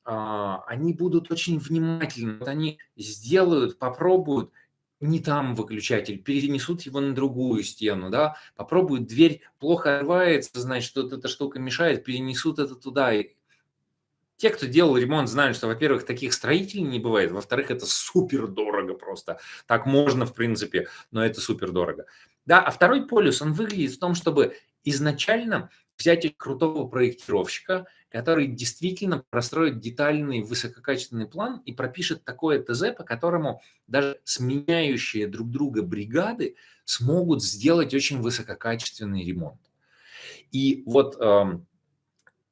а, они будут очень внимательны, они сделают, попробуют – не там выключатель, перенесут его на другую стену, да, попробуют, дверь плохо рвается, значит, что эта штука мешает, перенесут это туда. И те, кто делал ремонт, знают, что, во-первых, таких строителей не бывает, во-вторых, это супер дорого просто. Так можно, в принципе, но это супер дорого. Да, а второй полюс, он выглядит в том, чтобы изначально взять крутого проектировщика, который действительно простроит детальный высококачественный план и пропишет такое ТЗ, по которому даже сменяющие друг друга бригады смогут сделать очень высококачественный ремонт. И вот э,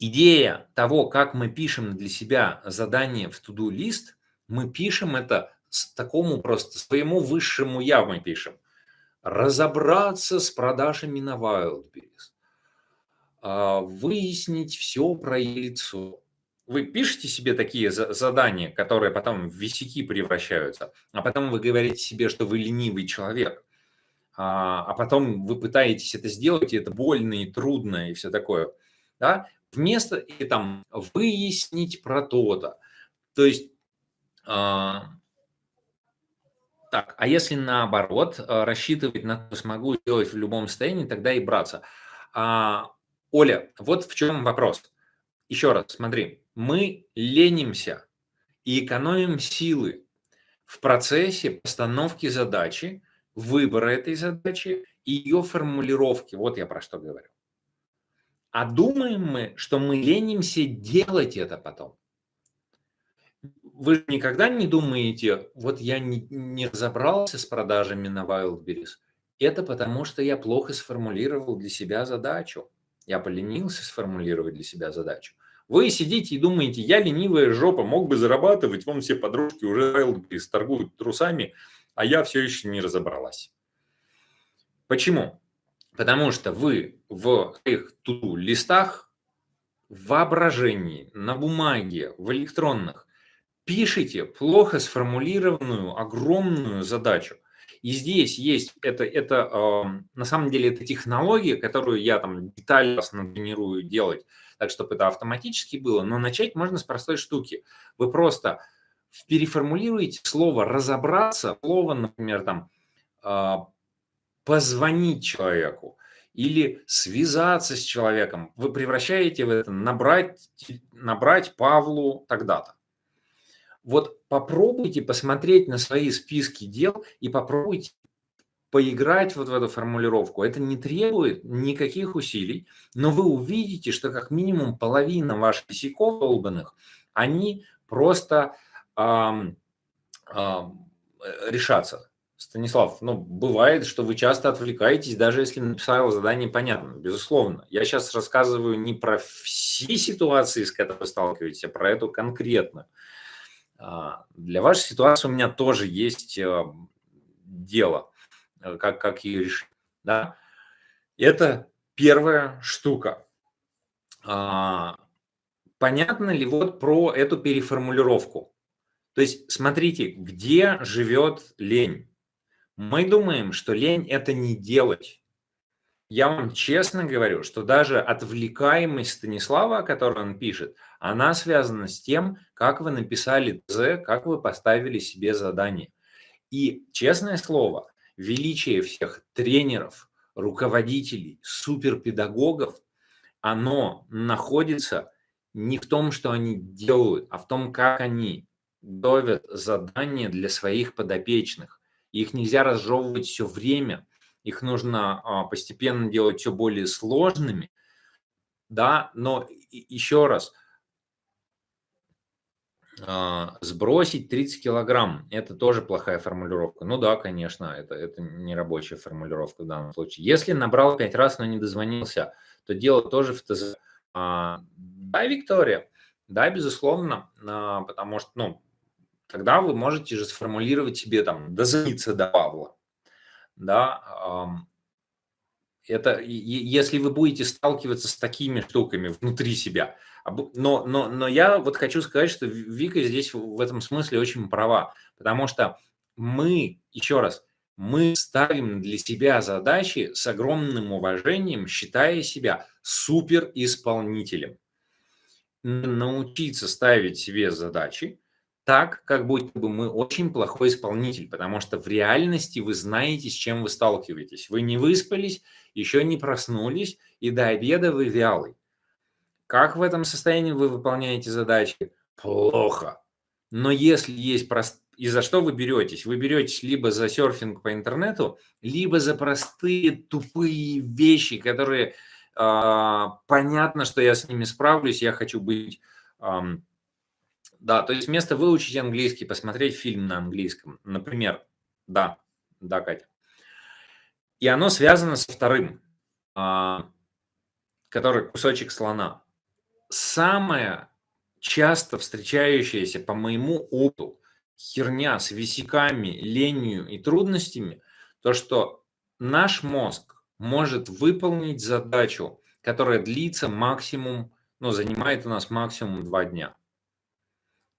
идея того, как мы пишем для себя задание в to-do лист, мы пишем это с такому просто своему высшему я мы пишем. Разобраться с продажами на Wildberries выяснить все про лицо. Вы пишете себе такие задания, которые потом в висяки превращаются, а потом вы говорите себе, что вы ленивый человек, а, а потом вы пытаетесь это сделать, и это больно и трудно, и все такое. Да? Вместо и там выяснить про то-то. То есть, а, так, а если наоборот, а, рассчитывать на то, смогу сделать в любом состоянии, тогда и браться. А, Оля, вот в чем вопрос. Еще раз, смотри, мы ленимся и экономим силы в процессе постановки задачи, выбора этой задачи и ее формулировки. Вот я про что говорю. А думаем мы, что мы ленимся делать это потом. Вы никогда не думаете, вот я не, не разобрался с продажами на Wildberries. Это потому, что я плохо сформулировал для себя задачу. Я поленился сформулировать для себя задачу. Вы сидите и думаете, я ленивая жопа, мог бы зарабатывать, вон все подружки уже торгуют трусами, а я все еще не разобралась. Почему? Потому что вы в своих листах, в воображении, на бумаге, в электронных пишите плохо сформулированную огромную задачу. И здесь есть, это, это э, на самом деле, это технология, которую я там детально натренирую делать, так, чтобы это автоматически было. Но начать можно с простой штуки. Вы просто переформулируете слово «разобраться», слово, например, там, э, «позвонить человеку», или связаться с человеком, вы превращаете в это набрать, набрать Павлу тогда-то. Вот попробуйте посмотреть на свои списки дел и попробуйте поиграть вот в эту формулировку. Это не требует никаких усилий, но вы увидите, что как минимум половина ваших косяков долбанных, они просто эм, эм, решатся. Станислав, ну, бывает, что вы часто отвлекаетесь, даже если написал задание понятно, безусловно. Я сейчас рассказываю не про все ситуации, с которыми вы сталкиваетесь, а про эту конкретную. А, для вашей ситуации у меня тоже есть э, дело, э, как, как ее решить. Да? Это первая штука. А, понятно ли вот про эту переформулировку? То есть смотрите, где живет лень? Мы думаем, что лень – это не делать. Я вам честно говорю, что даже отвлекаемость Станислава, о которой он пишет, она связана с тем, как вы написали ТЗ, как вы поставили себе задание. И, честное слово, величие всех тренеров, руководителей, суперпедагогов, оно находится не в том, что они делают, а в том, как они готовят задания для своих подопечных. Их нельзя разжевывать все время – их нужно а, постепенно делать все более сложными, да, но еще раз, сбросить 30 килограмм – это тоже плохая формулировка. Ну да, конечно, это, это не рабочая формулировка в данном случае. Если набрал 5 раз, но не дозвонился, то дело тоже в ТЗ. А, да, Виктория, да, безусловно, потому что, ну, тогда вы можете же сформулировать себе там «дозвониться до Павла», да, это если вы будете сталкиваться с такими штуками внутри себя. Но, но, но я вот хочу сказать, что Вика здесь в этом смысле очень права, потому что мы, еще раз, мы ставим для себя задачи с огромным уважением, считая себя суперисполнителем. Научиться ставить себе задачи, так, как будто бы мы очень плохой исполнитель, потому что в реальности вы знаете, с чем вы сталкиваетесь. Вы не выспались, еще не проснулись, и до обеда вы вялый. Как в этом состоянии вы выполняете задачи? Плохо. Но если есть прост... И за что вы беретесь? Вы беретесь либо за серфинг по интернету, либо за простые тупые вещи, которые э, понятно, что я с ними справлюсь, я хочу быть... Э, да, то есть вместо выучить английский, посмотреть фильм на английском, например. Да, да, Катя. И оно связано со вторым, а, который кусочек слона. Самая часто встречающаяся, по моему опыту, херня с висяками, ленью и трудностями, то, что наш мозг может выполнить задачу, которая длится максимум, ну, занимает у нас максимум два дня.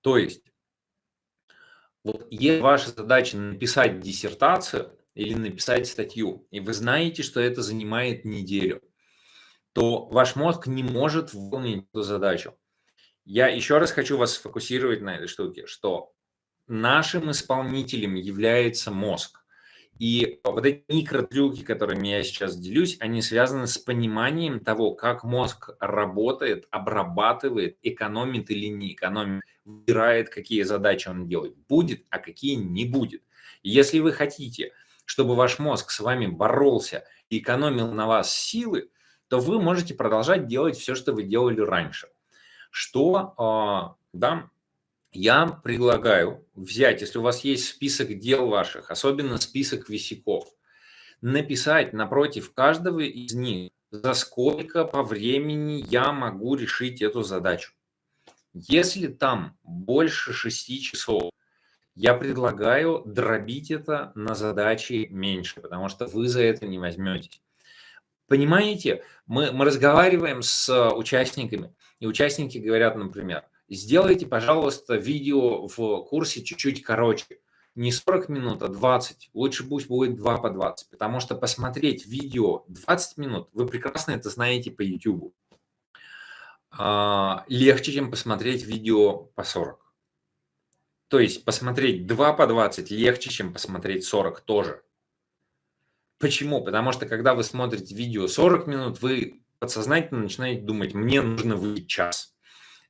То есть, вот если ваша задача написать диссертацию или написать статью, и вы знаете, что это занимает неделю, то ваш мозг не может выполнить эту задачу. Я еще раз хочу вас сфокусировать на этой штуке, что нашим исполнителем является мозг. И вот эти микротрюки, которыми я сейчас делюсь, они связаны с пониманием того, как мозг работает, обрабатывает, экономит или не экономит, выбирает, какие задачи он делает, будет, а какие не будет. Если вы хотите, чтобы ваш мозг с вами боролся и экономил на вас силы, то вы можете продолжать делать все, что вы делали раньше. Что, а, да, я предлагаю взять, если у вас есть список дел ваших, особенно список висяков, написать напротив каждого из них, за сколько по времени я могу решить эту задачу. Если там больше 6 часов, я предлагаю дробить это на задачи меньше, потому что вы за это не возьметесь. Понимаете, мы, мы разговариваем с участниками, и участники говорят, например, Сделайте, пожалуйста, видео в курсе чуть-чуть короче. Не 40 минут, а 20. Лучше пусть будет 2 по 20. Потому что посмотреть видео 20 минут, вы прекрасно это знаете по YouTube, а, легче, чем посмотреть видео по 40. То есть посмотреть 2 по 20 легче, чем посмотреть 40 тоже. Почему? Потому что когда вы смотрите видео 40 минут, вы подсознательно начинаете думать, мне нужно выйти час.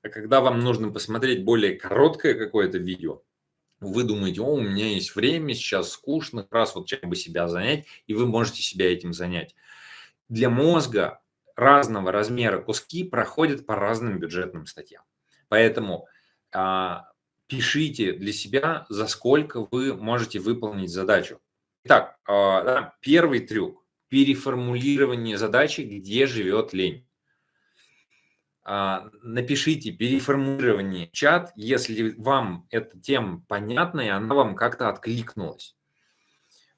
А когда вам нужно посмотреть более короткое какое-то видео, вы думаете, о, у меня есть время, сейчас скучно, раз вот чем бы себя занять, и вы можете себя этим занять. Для мозга разного размера куски проходят по разным бюджетным статьям. Поэтому а, пишите для себя, за сколько вы можете выполнить задачу. Итак, а, первый трюк – переформулирование задачи, где живет лень. А, напишите переформулирование чат, если вам эта тема понятна и она вам как-то откликнулась.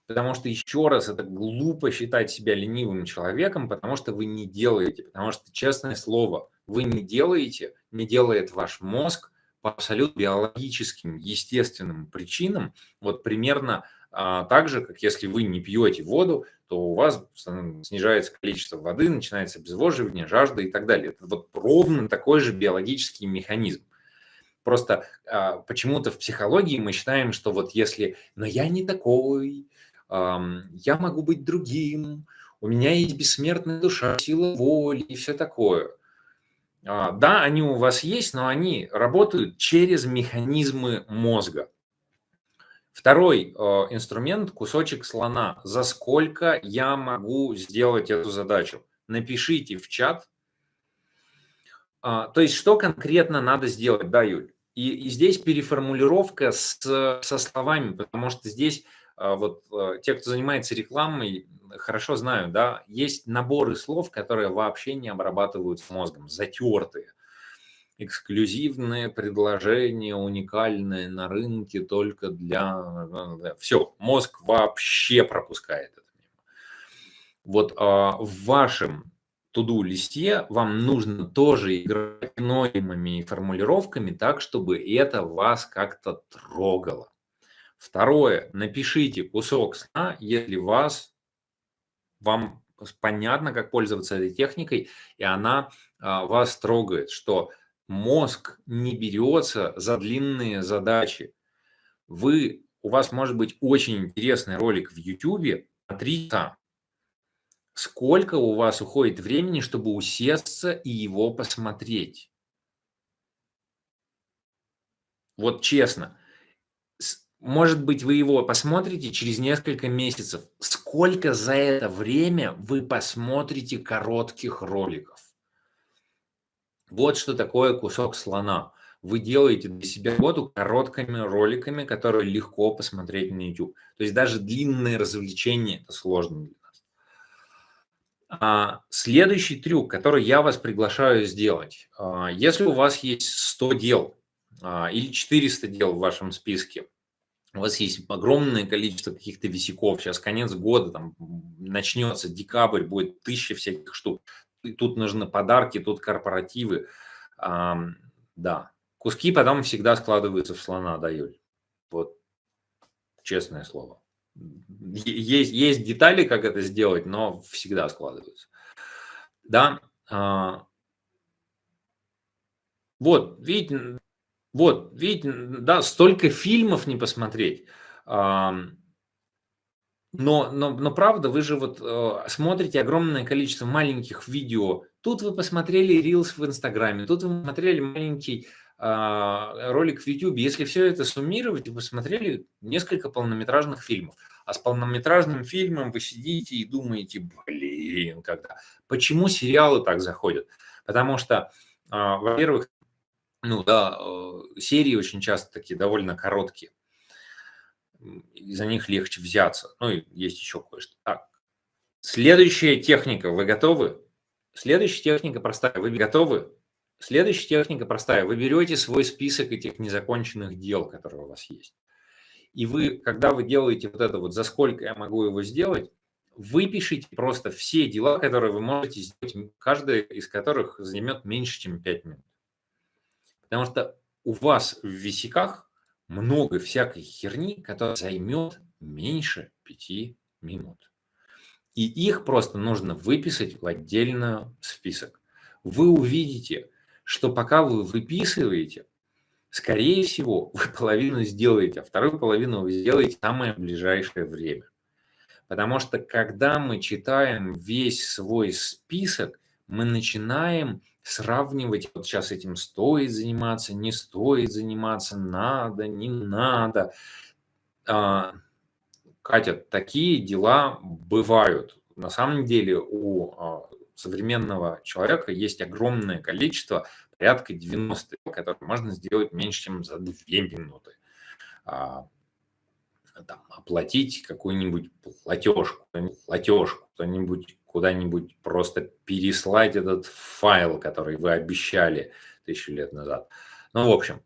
Потому что, еще раз, это глупо считать себя ленивым человеком, потому что вы не делаете. Потому что, честное слово, вы не делаете, не делает ваш мозг по абсолютно биологическим, естественным причинам. Вот примерно а, так же, как если вы не пьете воду, то у вас снижается количество воды, начинается обезвоживание, жажда и так далее. Это вот ровно такой же биологический механизм. Просто а, почему-то в психологии мы считаем, что вот если «но я не такой», «я могу быть другим», «у меня есть бессмертная душа, сила воли» и все такое. А, да, они у вас есть, но они работают через механизмы мозга. Второй э, инструмент – кусочек слона. За сколько я могу сделать эту задачу? Напишите в чат. А, то есть, что конкретно надо сделать, да, Юль? И, и здесь переформулировка с, со словами, потому что здесь а, вот э, те, кто занимается рекламой, хорошо знают, да, есть наборы слов, которые вообще не обрабатываются мозгом, затертые эксклюзивное предложение, уникальное на рынке только для... Все, мозг вообще пропускает это. Вот а, в вашем туду листе вам нужно тоже играть ноемыми формулировками так, чтобы это вас как-то трогало. Второе, напишите кусок сна, если вас, вам понятно, как пользоваться этой техникой, и она а, вас трогает, что мозг не берется за длинные задачи. Вы, у вас может быть очень интересный ролик в YouTube, смотрите, сколько у вас уходит времени, чтобы усесться и его посмотреть. Вот честно, может быть, вы его посмотрите через несколько месяцев. Сколько за это время вы посмотрите коротких роликов? Вот что такое кусок слона. Вы делаете для себя работу короткими роликами, которые легко посмотреть на YouTube. То есть даже длинные развлечения – это сложно для нас. А, следующий трюк, который я вас приглашаю сделать. А, если у вас есть 100 дел а, или 400 дел в вашем списке, у вас есть огромное количество каких-то висяков, сейчас конец года, там начнется декабрь, будет тысяча всяких штук, тут нужны подарки, тут корпоративы. А, да, куски потом всегда складываются в слона, да, Юль? Вот честное слово. Есть, есть детали, как это сделать, но всегда складываются. Да, а, вот, видите, вот, видите, да, столько фильмов не посмотреть. Но, но, но правда, вы же вот э, смотрите огромное количество маленьких видео. Тут вы посмотрели Reels в Инстаграме, тут вы посмотрели маленький э, ролик в YouTube. Если все это суммировать, вы посмотрели несколько полнометражных фильмов. А с полнометражным фильмом вы сидите и думаете, блин, когда. Почему сериалы так заходят? Потому что, э, во-первых, ну да, э, серии очень часто такие довольно короткие за них легче взяться. Ну и есть еще кое-что. Так, следующая техника, вы готовы? Следующая техника простая, вы готовы? Следующая техника простая, вы берете свой список этих незаконченных дел, которые у вас есть. И вы, когда вы делаете вот это вот, за сколько я могу его сделать, выпишите просто все дела, которые вы можете сделать, каждая из которых займет меньше, чем 5 минут. Потому что у вас в висяках много всякой херни, которая займет меньше пяти минут. И их просто нужно выписать в отдельный список. Вы увидите, что пока вы выписываете, скорее всего, вы половину сделаете, а вторую половину вы сделаете в самое ближайшее время. Потому что когда мы читаем весь свой список, мы начинаем сравнивать, вот сейчас этим стоит заниматься, не стоит заниматься, надо, не надо. А, Катя, такие дела бывают. На самом деле у а, современного человека есть огромное количество, порядка 90, которые можно сделать меньше, чем за 2 минуты. А, там, оплатить какую-нибудь платежку, платежку, кто-нибудь куда-нибудь просто переслать этот файл, который вы обещали тысячу лет назад. Ну, в общем,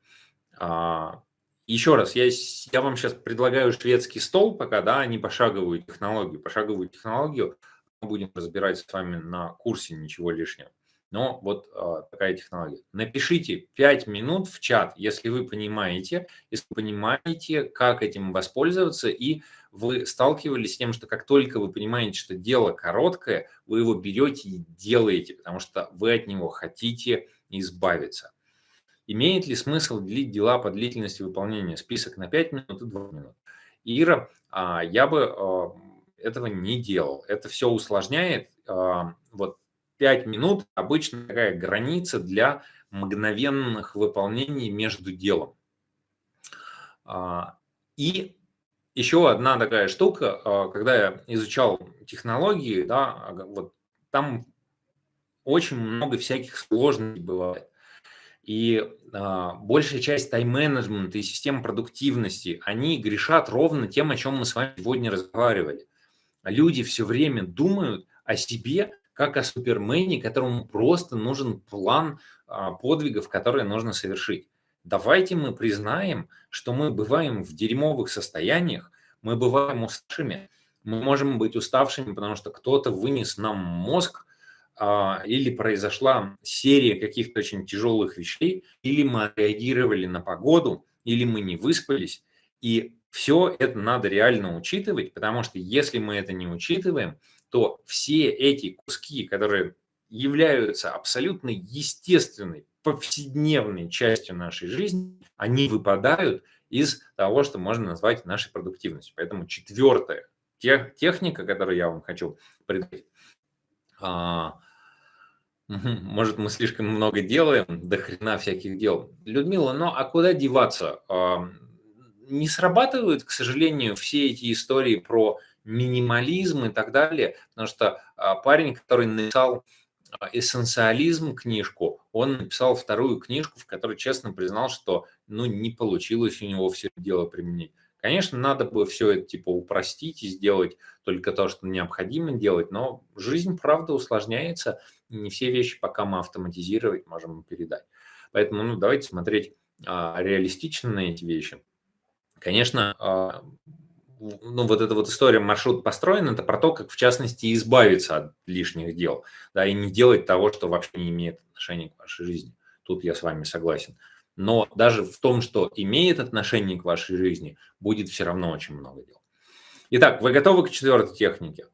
а, Еще раз, я, я вам сейчас предлагаю шведский стол пока, да, а не пошаговую технологию. Пошаговую технологию мы будем разбирать с вами на курсе, ничего лишнего. Но вот э, такая технология. Напишите 5 минут в чат, если вы понимаете, если вы понимаете, как этим воспользоваться, и вы сталкивались с тем, что как только вы понимаете, что дело короткое, вы его берете и делаете, потому что вы от него хотите избавиться. Имеет ли смысл делить дела по длительности выполнения? Список на 5 минут и 2 минут. Ира, а, я бы а, этого не делал. Это все усложняет. А, вот 5 минут обычно такая граница для мгновенных выполнений между делом. И еще одна такая штука, когда я изучал технологии, да, вот там очень много всяких сложностей бывает. И а, большая часть тайм-менеджмента и систем продуктивности, они грешат ровно тем, о чем мы с вами сегодня разговаривали. Люди все время думают о себе, как о супермене, которому просто нужен план а, подвигов, которые нужно совершить. Давайте мы признаем, что мы бываем в дерьмовых состояниях, мы бываем уставшими, мы можем быть уставшими, потому что кто-то вынес нам мозг, а, или произошла серия каких-то очень тяжелых вещей, или мы реагировали на погоду, или мы не выспались. И все это надо реально учитывать, потому что если мы это не учитываем, то все эти куски, которые являются абсолютно естественной, повседневной частью нашей жизни, они выпадают из того, что можно назвать нашей продуктивностью. Поэтому четвертая техника, которую я вам хочу предложить, а, может, мы слишком много делаем, до хрена всяких дел. Людмила, ну а куда деваться? Не срабатывают, к сожалению, все эти истории про минимализм и так далее, потому что а, парень, который написал а, эссенциализм книжку, он написал вторую книжку, в которой честно признал, что ну, не получилось у него все дело применить. Конечно, надо бы все это типа упростить и сделать только то, что необходимо делать, но жизнь, правда, усложняется, не все вещи пока мы автоматизировать можем передать. Поэтому ну, давайте смотреть а, реалистично на эти вещи. Конечно, а, ну, вот эта вот история маршрут построен, это про то, как, в частности, избавиться от лишних дел, да, и не делать того, что вообще не имеет отношения к вашей жизни. Тут я с вами согласен но даже в том, что имеет отношение к вашей жизни, будет все равно очень много дел. Итак, вы готовы к четвертой технике?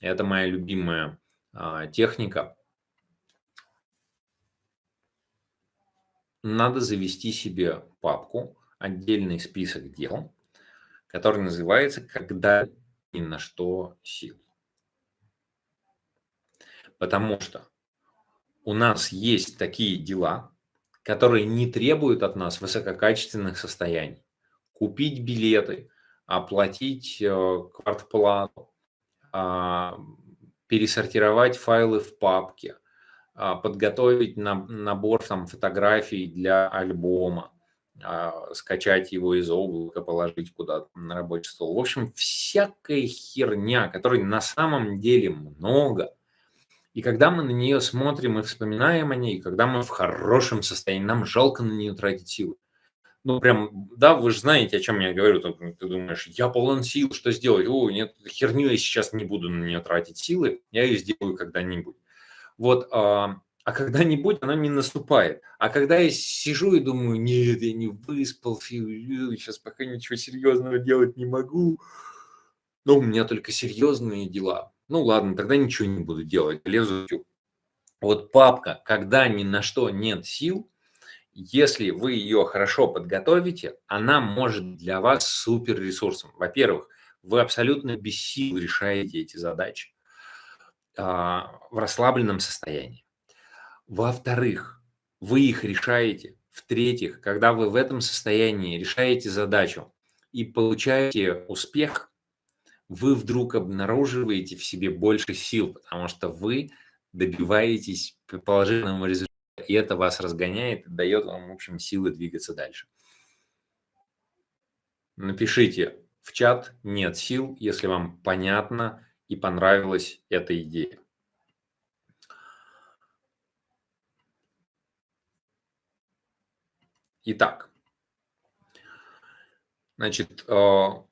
Это моя любимая а, техника. Надо завести себе папку, отдельный список дел, который называется «Когда ни на что сил». Потому что у нас есть такие дела, которые не требуют от нас высококачественных состояний. Купить билеты, оплатить э, квартплату, а, пересортировать файлы в папке, а, подготовить набор там, фотографий для альбома, скачать его из облака, положить куда-то на рабочий стол. В общем, всякая херня, которой на самом деле много – и когда мы на нее смотрим и вспоминаем о ней, когда мы в хорошем состоянии, нам жалко на нее тратить силы. Ну, прям, да, вы же знаете, о чем я говорю. Ты думаешь, я полон сил, что сделать? О, нет, херню я сейчас не буду на нее тратить силы, я ее сделаю когда-нибудь. Вот, а, а когда-нибудь она не наступает. А когда я сижу и думаю, нет, я не выспался, сейчас пока ничего серьезного делать не могу, но у меня только серьезные дела. Ну ладно, тогда ничего не буду делать, лезу. Вот папка, когда ни на что нет сил, если вы ее хорошо подготовите, она может для вас супер ресурсом. Во-первых, вы абсолютно без сил решаете эти задачи а, в расслабленном состоянии. Во-вторых, вы их решаете. В-третьих, когда вы в этом состоянии решаете задачу и получаете успех, вы вдруг обнаруживаете в себе больше сил, потому что вы добиваетесь положительного результата, и это вас разгоняет, дает вам, в общем, силы двигаться дальше. Напишите в чат «нет сил», если вам понятно и понравилась эта идея. Итак, Значит, у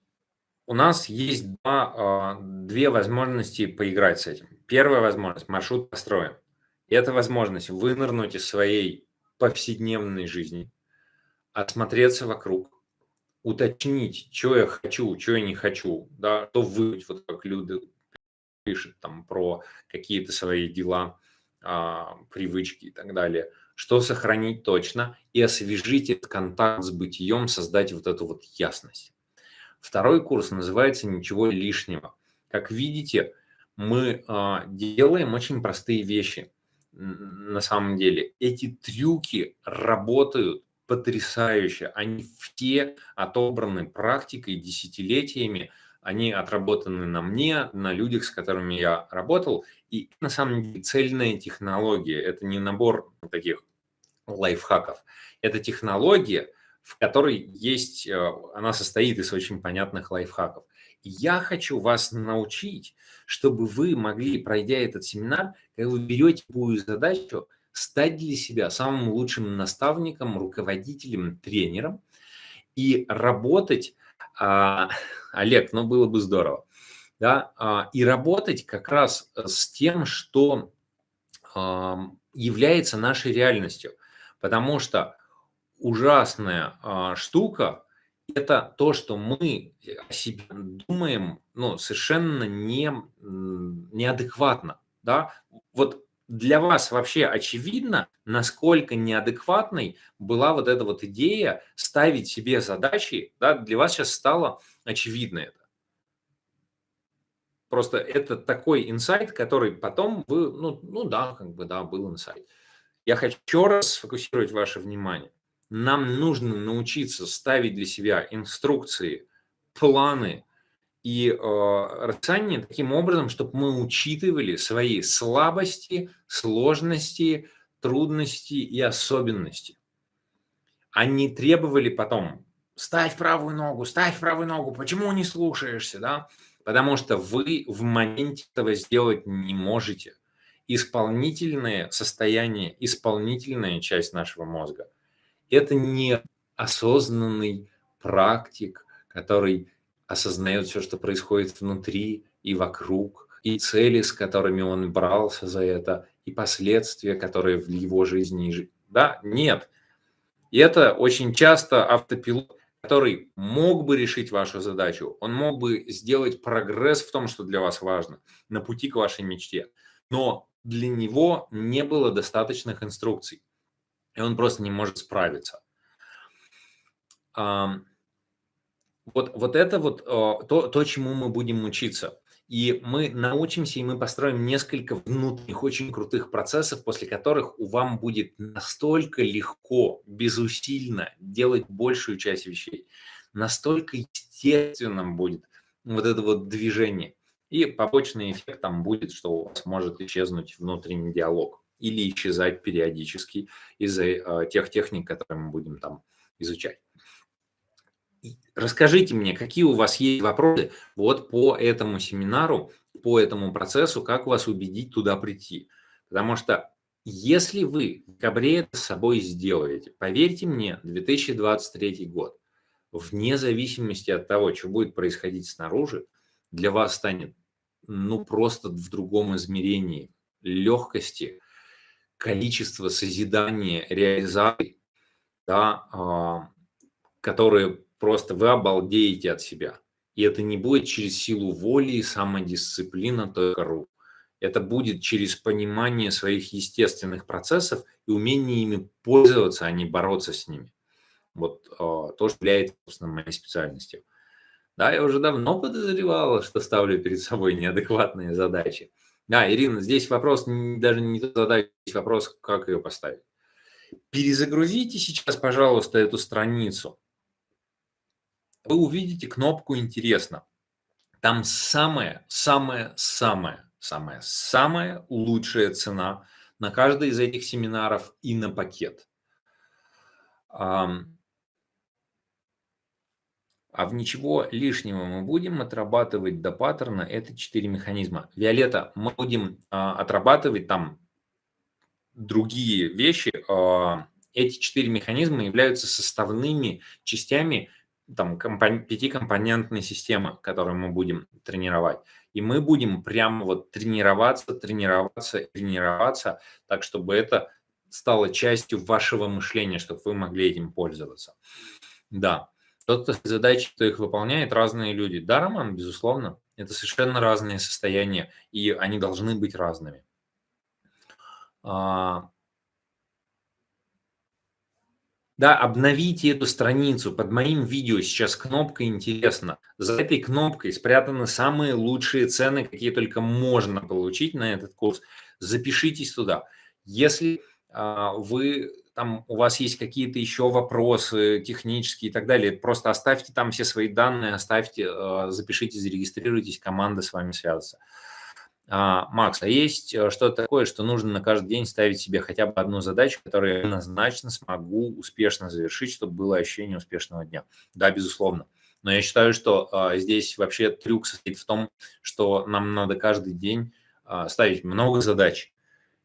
нас есть два, две возможности поиграть с этим. Первая возможность – маршрут построен. Это возможность вынырнуть из своей повседневной жизни, осмотреться вокруг, уточнить, что я хочу, что я не хочу, да, что выбрать, вот как люди пишут там про какие-то свои дела, а, привычки и так далее, что сохранить точно и освежить этот контакт с бытием, создать вот эту вот ясность. Второй курс называется «Ничего лишнего». Как видите, мы а, делаем очень простые вещи на самом деле. Эти трюки работают потрясающе. Они все отобраны практикой десятилетиями. Они отработаны на мне, на людях, с которыми я работал. И на самом деле цельная технология. Это не набор таких лайфхаков. Это технология, в которой есть, э, она состоит из очень понятных лайфхаков. Я хочу вас научить, чтобы вы могли, пройдя этот семинар, когда вы берете любую задачу, стать для себя самым лучшим наставником, руководителем, тренером и работать, а, Олег, ну было бы здорово, да, а, и работать как раз с тем, что а, является нашей реальностью, потому что ужасная а, штука – это то, что мы о себе думаем ну, совершенно не, неадекватно. Да? Вот для вас вообще очевидно, насколько неадекватной была вот эта вот идея ставить себе задачи, да, для вас сейчас стало очевидно это. Просто это такой инсайт, который потом вы, ну, ну да, как бы да, был инсайт. Я хочу раз сфокусировать ваше внимание. Нам нужно научиться ставить для себя инструкции, планы и э, расписание таким образом, чтобы мы учитывали свои слабости, сложности, трудности и особенности. Они требовали потом «ставь правую ногу, ставь правую ногу, почему не слушаешься?» да? Потому что вы в моменте этого сделать не можете. Исполнительное состояние, исполнительная часть нашего мозга – это не осознанный практик, который осознает все, что происходит внутри и вокруг, и цели, с которыми он брался за это, и последствия, которые в его жизни... Да, нет. И это очень часто автопилот, который мог бы решить вашу задачу, он мог бы сделать прогресс в том, что для вас важно, на пути к вашей мечте. Но для него не было достаточных инструкций и он просто не может справиться. Вот, вот это вот а, то, то, чему мы будем учиться. И мы научимся, и мы построим несколько внутренних очень крутых процессов, после которых у вам будет настолько легко, безусильно делать большую часть вещей. Настолько естественным будет вот это вот движение. И побочный эффект там будет, что у вас может исчезнуть внутренний диалог или исчезать периодически из-за э, тех техник, которые мы будем там изучать. Расскажите мне, какие у вас есть вопросы вот по этому семинару, по этому процессу, как вас убедить туда прийти. Потому что если вы в декабре это с собой сделаете, поверьте мне, 2023 год, вне зависимости от того, что будет происходить снаружи, для вас станет ну просто в другом измерении легкости, количество созидания, реализаций, да, а, которые просто вы обалдеете от себя. И это не будет через силу воли и самодисциплина только рук. Это будет через понимание своих естественных процессов и умение ими пользоваться, а не бороться с ними. Вот э, то, что является, моей специальностью. Да, я уже давно подозревала, что ставлю перед собой неадекватные задачи. Да, Ирина, здесь вопрос даже не задать, здесь вопрос, как ее поставить. Перезагрузите сейчас, пожалуйста, эту страницу. Вы увидите кнопку «Интересно». Там самая, самая, самая, самая, самая лучшая цена на каждый из этих семинаров и на пакет. А в ничего лишнего мы будем отрабатывать до паттерна это четыре механизма. Виолетта, мы будем а, отрабатывать там другие вещи. А, эти четыре механизма являются составными частями там компон пятикомпонентной системы, которую мы будем тренировать. И мы будем прямо вот тренироваться, тренироваться, тренироваться, так, чтобы это стало частью вашего мышления, чтобы вы могли этим пользоваться. Да, кто-то задачи, кто их выполняет, разные люди. Да, Роман, безусловно, это совершенно разные состояния, и они должны быть разными. А, да, обновите эту страницу. Под моим видео сейчас кнопка «Интересно». За этой кнопкой спрятаны самые лучшие цены, какие только можно получить на этот курс. Запишитесь туда. Если а, вы там у вас есть какие-то еще вопросы технические и так далее, просто оставьте там все свои данные, оставьте, а, запишите, зарегистрируйтесь, команда с вами свяжется. А, Макс, а есть э, что-то такое, что нужно на каждый день ставить себе хотя бы одну задачу, которую я однозначно смогу успешно завершить, чтобы было ощущение успешного дня? Да, безусловно. Но я считаю, что а, здесь вообще трюк состоит в том, что нам надо каждый день а, ставить много задач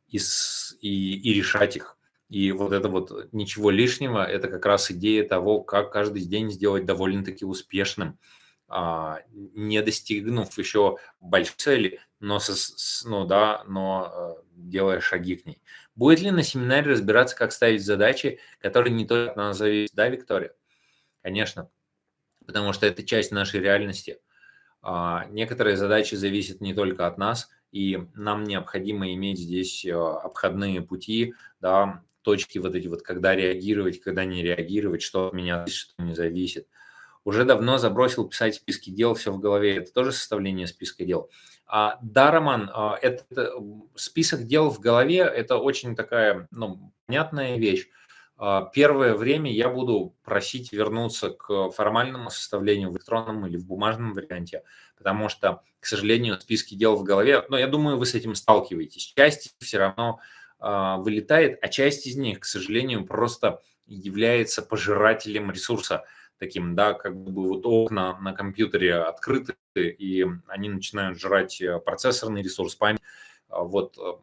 и, с, и, и решать их. И вот это вот ничего лишнего, это как раз идея того, как каждый день сделать довольно-таки успешным. А, не достигнув еще большой цели, но, со, ну, да, но э, делая шаги к ней. Будет ли на семинаре разбираться, как ставить задачи, которые не только от нас зависят? Да, Виктория? Конечно, потому что это часть нашей реальности. А, некоторые задачи зависят не только от нас, и нам необходимо иметь здесь э, обходные пути, да, точки вот эти вот, когда реагировать, когда не реагировать, что от меня зависит, что не зависит уже давно забросил писать списки дел, все в голове. Это тоже составление списка дел. А, да, Роман, а, это, список дел в голове – это очень такая ну, понятная вещь. А, первое время я буду просить вернуться к формальному составлению в электронном или в бумажном варианте, потому что, к сожалению, списки дел в голове, но я думаю, вы с этим сталкиваетесь. Часть все равно вылетает, а часть из них, к сожалению, просто является пожирателем ресурса таким, да, как бы вот окна на компьютере открыты, и они начинают жрать э, процессорный ресурс, память. А вот э,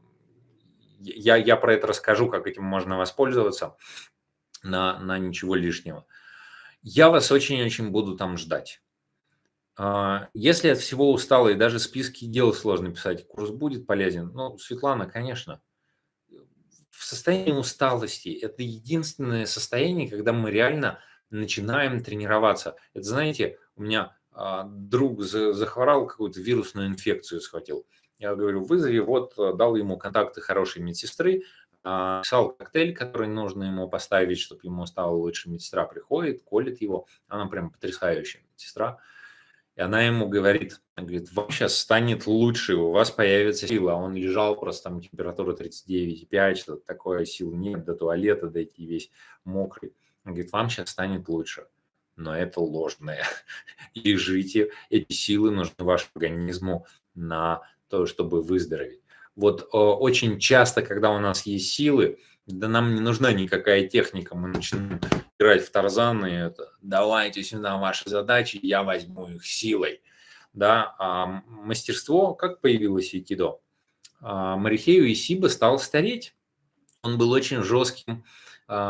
я, я про это расскажу, как этим можно воспользоваться на, на ничего лишнего. Я вас очень-очень буду там ждать. А, если от всего устала и даже списки дел сложно писать, курс будет полезен? Ну, Светлана, конечно. В состоянии усталости это единственное состояние, когда мы реально начинаем тренироваться. Это, знаете, у меня а, друг захворал, какую-то вирусную инфекцию схватил. Я говорю, вызови, вот э, дал ему контакты хорошей медсестры, а, писал коктейль, который нужно ему поставить, чтобы ему стало лучше. Медсестра приходит, колет его, она прям потрясающая медсестра. И она ему говорит, она говорит, вам сейчас станет лучше, у вас появится сила. Он лежал, просто там температура 39,5, что-то такое, сил нет, до туалета дойти весь мокрый. Говорит, вам сейчас станет лучше. Но это ложное. Лежите, эти силы нужны вашему организму на то, чтобы выздороветь. Вот э, очень часто, когда у нас есть силы, да нам не нужна никакая техника, мы начинаем играть в Тарзан, и это, давайте сюда ваши задачи, я возьму их силой. Да, а мастерство, как появилось Айкидо? А, Марихею Исиба стал стареть. Он был очень жестким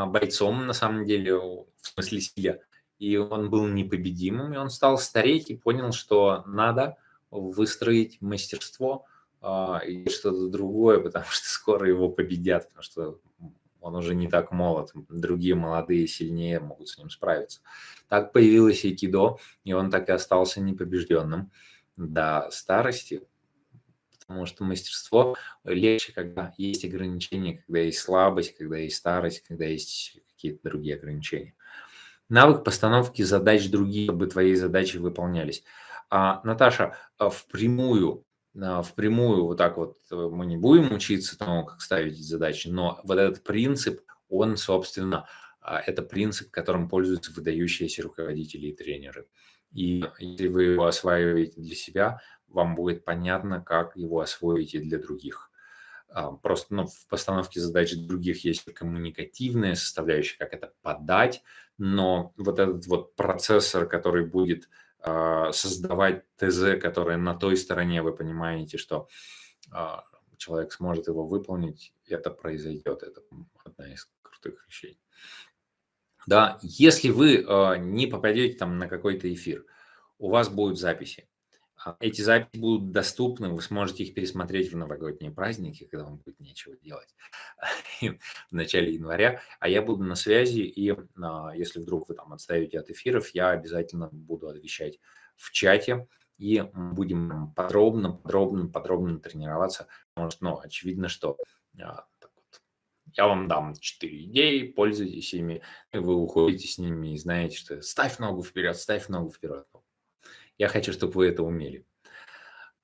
бойцом, на самом деле, в смысле силе. И он был непобедимым, и он стал стареть и понял, что надо выстроить мастерство а, и что-то другое, потому что скоро его победят, потому что он уже не так молод, другие молодые сильнее могут с ним справиться. Так появилось айкидо, и он так и остался непобежденным до старости, потому что мастерство легче, когда есть ограничения, когда есть слабость, когда есть старость, когда есть какие-то другие ограничения. Навык постановки задач других, чтобы твои задачи выполнялись. А, Наташа, а впрямую, а, впрямую вот так вот э, мы не будем учиться тому, как ставить задачи, но вот этот принцип, он, собственно, а, это принцип, которым пользуются выдающиеся руководители и тренеры. И если вы его осваиваете для себя, вам будет понятно, как его освоить и для других. А, просто ну, в постановке задач других есть коммуникативная составляющая, как это подать, но вот этот вот процессор, который будет э, создавать ТЗ, которое на той стороне, вы понимаете, что э, человек сможет его выполнить, это произойдет. Это одна из крутых вещей. Да, если вы не попадете там на какой-то эфир, у вас будут записи. А, эти записи будут доступны, вы сможете их пересмотреть в новогодние праздники, когда вам будет нечего делать в начале января. А я буду на связи, и а, если вдруг вы там отставите от эфиров, я обязательно буду отвечать в чате, и будем подробно, подробно, подробно тренироваться, потому что, ну, очевидно, что а, я вам дам 4 идеи, пользуйтесь ими, вы уходите с ними и знаете, что ставь ногу вперед, ставь ногу вперед. Я хочу, чтобы вы это умели.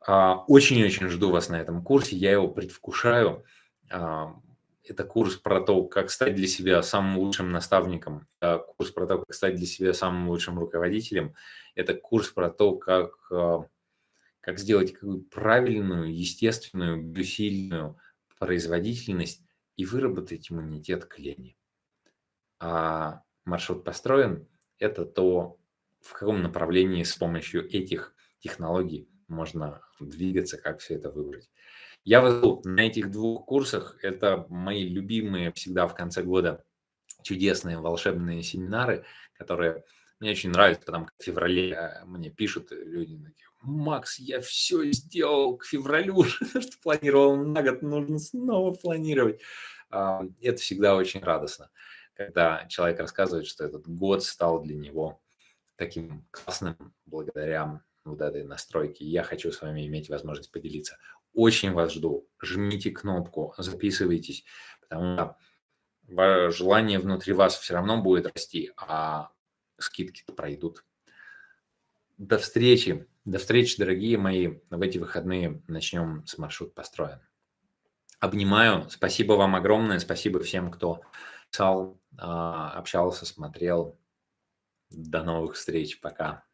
А, очень-очень жду вас на этом курсе, я его предвкушаю. А, это курс про то, как стать для себя самым лучшим наставником, курс про то, как стать для себя самым лучшим руководителем. Это курс про то, как, а, как сделать правильную, естественную, усиленную производительность и выработать иммунитет к лени. А маршрут построен – это то, в каком направлении с помощью этих технологий можно двигаться, как все это выбрать. Я везу на этих двух курсах, это мои любимые всегда в конце года чудесные волшебные семинары, которые мне очень нравятся, потому что в феврале э, мне пишут люди, такие, Макс, я все сделал к февралю, что планировал на год, нужно снова планировать. А, это всегда очень радостно, когда человек рассказывает, что этот год стал для него таким классным благодаря вот этой настройке. Я хочу с вами иметь возможность поделиться. Очень вас жду. Жмите кнопку, записывайтесь, потому что желание внутри вас все равно будет расти, а скидки-то пройдут. До встречи. До встречи, дорогие мои. В эти выходные начнем с маршрут построен. Обнимаю. Спасибо вам огромное. Спасибо всем, кто писал, а, общался, смотрел. До новых встреч. Пока.